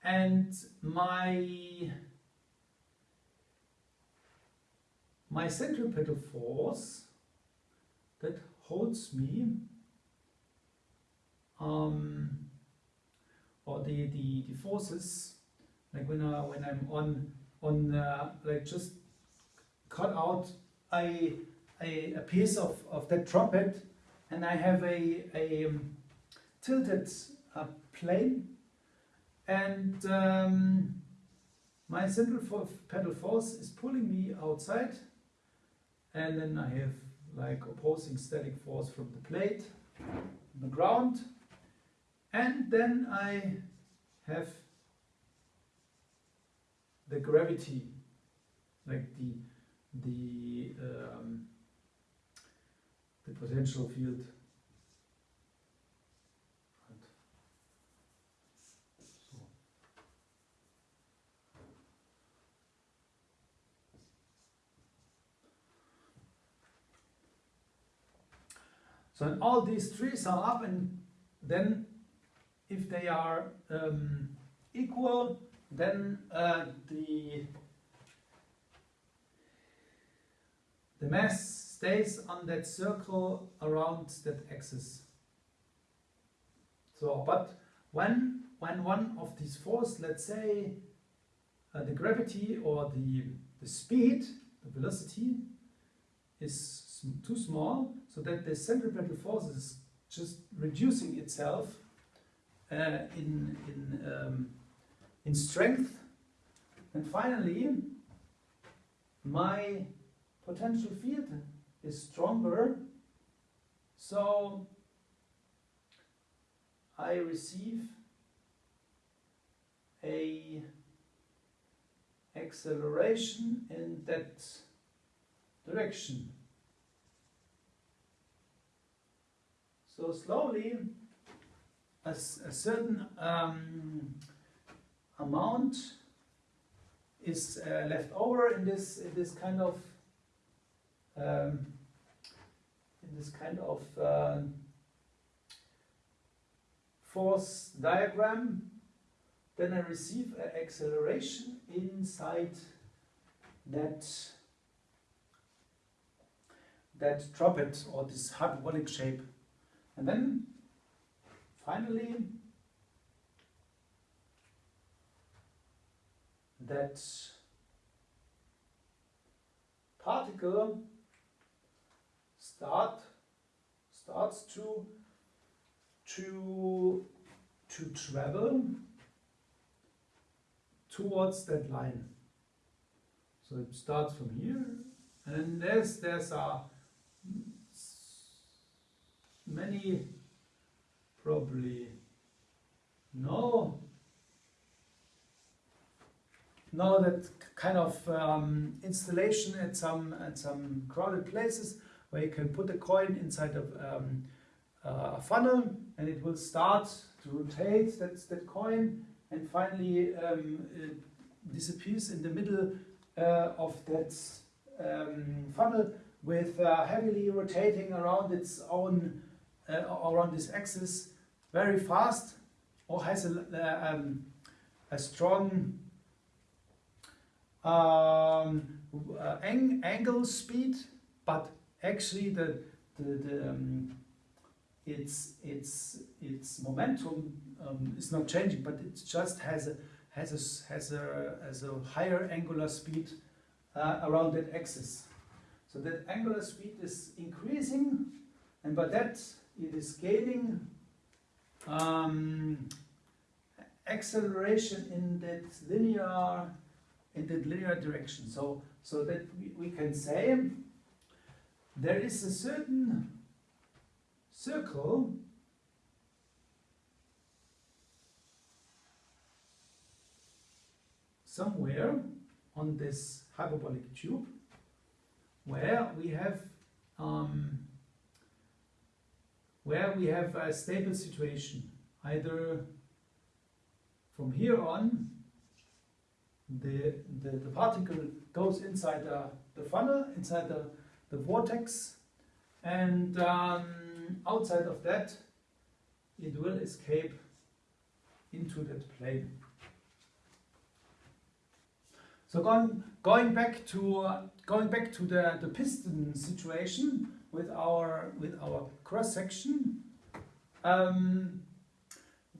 and my my centripetal force that holds me um, or the, the, the forces like when I, when I'm on on uh, like just cut out a, a, a piece of, of that trumpet and I have a, a um, tilted uh, plane and um, my central pedal force is pulling me outside. And then I have like opposing static force from the plate, the ground. And then I have the gravity like the the um, the potential field So all these three sum up and then if they are um, equal, then uh, the the mass stays on that circle around that axis. So, but when when one of these forces, let's say uh, the gravity or the the speed, the velocity is too small, so that the centripetal force is just reducing itself uh, in in um, in strength. And finally, my potential field is stronger, so I receive a acceleration in that direction. So slowly, a certain um, amount is uh, left over in this in this kind of um, in this kind of um force diagram. Then I receive an acceleration inside that that droplet or this hyperbolic shape. And then finally that particle start starts to to to travel towards that line. So it starts from here, and there's there's a many probably know no that kind of um, installation at some at some crowded places where you can put a coin inside of um, uh, a funnel and it will start to rotate that's that coin and finally um, disappears in the middle uh, of that um, funnel with uh, heavily rotating around its own uh, around this axis very fast or has a, uh, um, a strong um, uh, ang- angle speed, but actually the the, the um, its its its momentum um, is not changing, but it just has a has a has a has a higher angular speed uh, around that axis. So that angular speed is increasing, and by that it is gaining um, acceleration in that linear in that linear direction. So so that we, we can say there is a certain circle somewhere on this hyperbolic tube where we have um, where we have a stable situation either from here on the, the, the particle goes inside the, the funnel, inside the, the vortex, and um, outside of that, it will escape into that plane. So going, going back to uh, going back to the, the piston situation with our with our cross section, um,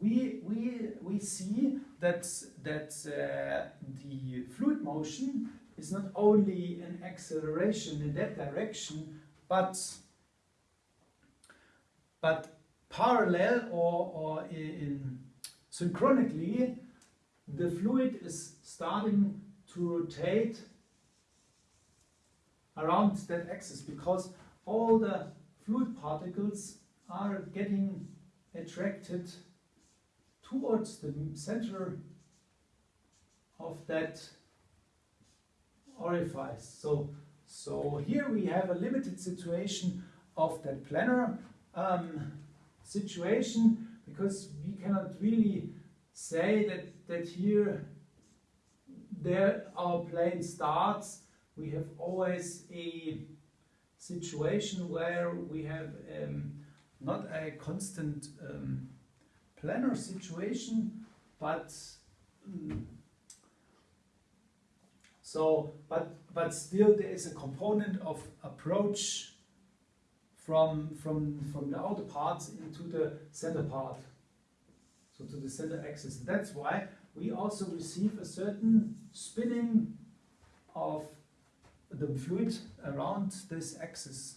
we we we see that that uh, the fluid motion is not only an acceleration in that direction, but but parallel or or in synchronically, the fluid is starting to rotate around that axis because all the fluid particles are getting attracted towards the center of that orifice. So, so here we have a limited situation of that planar um, situation because we cannot really say that, that here there our plane starts. We have always a situation where we have um, not a constant um, planar situation, but mm, so but but still there is a component of approach from from from the outer parts into the center part, so to the center axis. That's why we also receive a certain spinning of the fluid around this axis.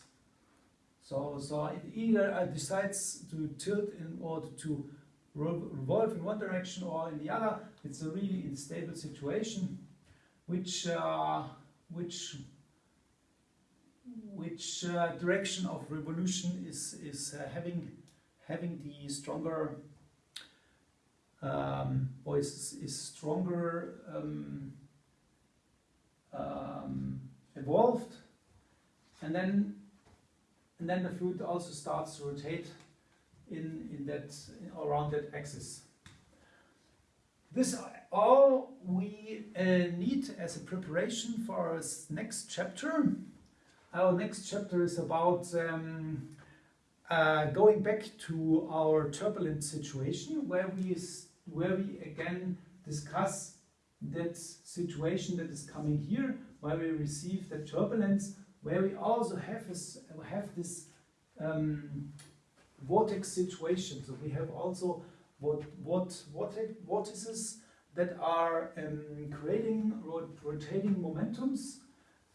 So, so it either decides to tilt in order to revolve in one direction or in the other. It's a really unstable situation, which uh, which which uh, direction of revolution is is uh, having having the stronger um, or is, is stronger um, um, evolved, and then and then the fluid also starts to rotate in in that around that axis. This all we uh, need as a preparation for our next chapter. Our next chapter is about um, uh, going back to our turbulent situation, where we where we again discuss that situation that is coming here, where we receive the turbulence, where we also have this, have this um, vortex situation. So we have also what what what vortices that are um, creating rot rotating momentums,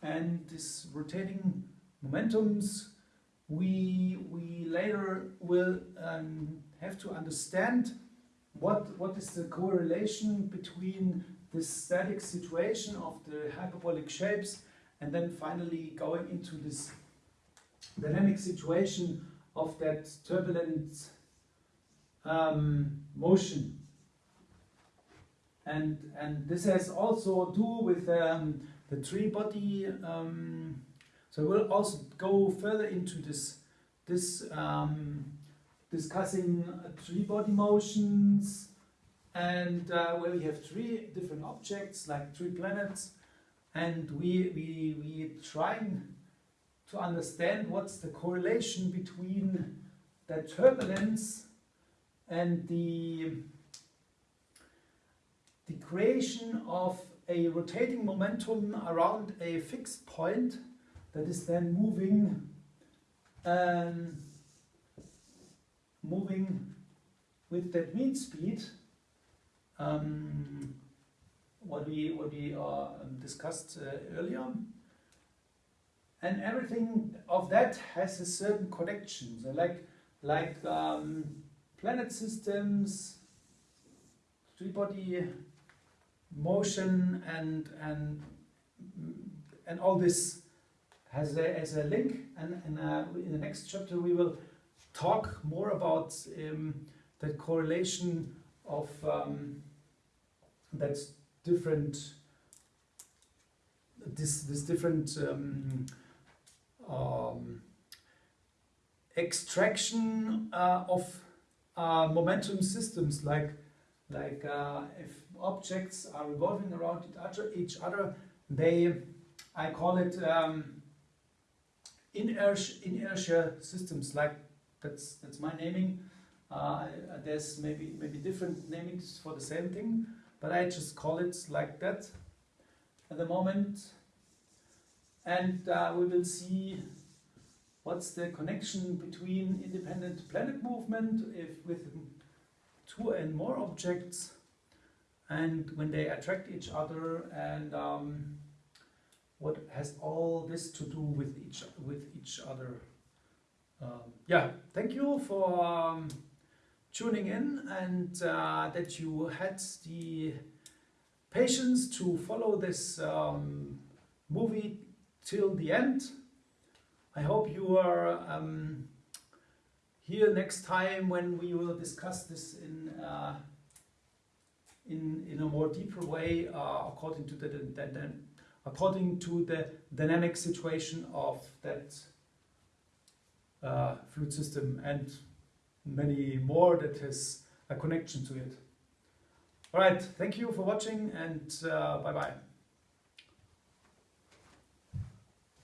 and this rotating momentums we we later will um, have to understand what what is the correlation between static situation of the hyperbolic shapes and then finally going into this dynamic situation of that turbulent um, motion. And, and this has also to do with um, the three body, um, so we'll also go further into this, this um, discussing three body motions and uh, where we have three different objects like three planets and we, we, we trying to understand what's the correlation between the turbulence and the, the creation of a rotating momentum around a fixed point that is then moving um, moving with that mean speed um, what we what we uh, discussed uh, earlier and everything of that has a certain connection. So like like um, planet systems, three-body motion, and and and all this has a, has a link. And, and uh, in the next chapter we will talk more about um, that correlation of um, that's different this this different um, um, extraction uh, of uh, momentum systems like like uh, if objects are revolving around each other, they I call it um, inertia, inertia systems like that's that's my naming. Uh, there's maybe maybe different namings for the same thing but I just call it like that at the moment. And uh, we will see what's the connection between independent planet movement if with two and more objects and when they attract each other and um, what has all this to do with each with each other. Um, yeah thank you for um, tuning in and uh, that you had the patience to follow this um, movie till the end. I hope you are um, here next time when we will discuss this in uh, in in a more deeper way uh, according to the, the, the, according to the dynamic situation of that uh, fluid system and many more that has a connection to it. All right, thank you for watching and uh, bye bye.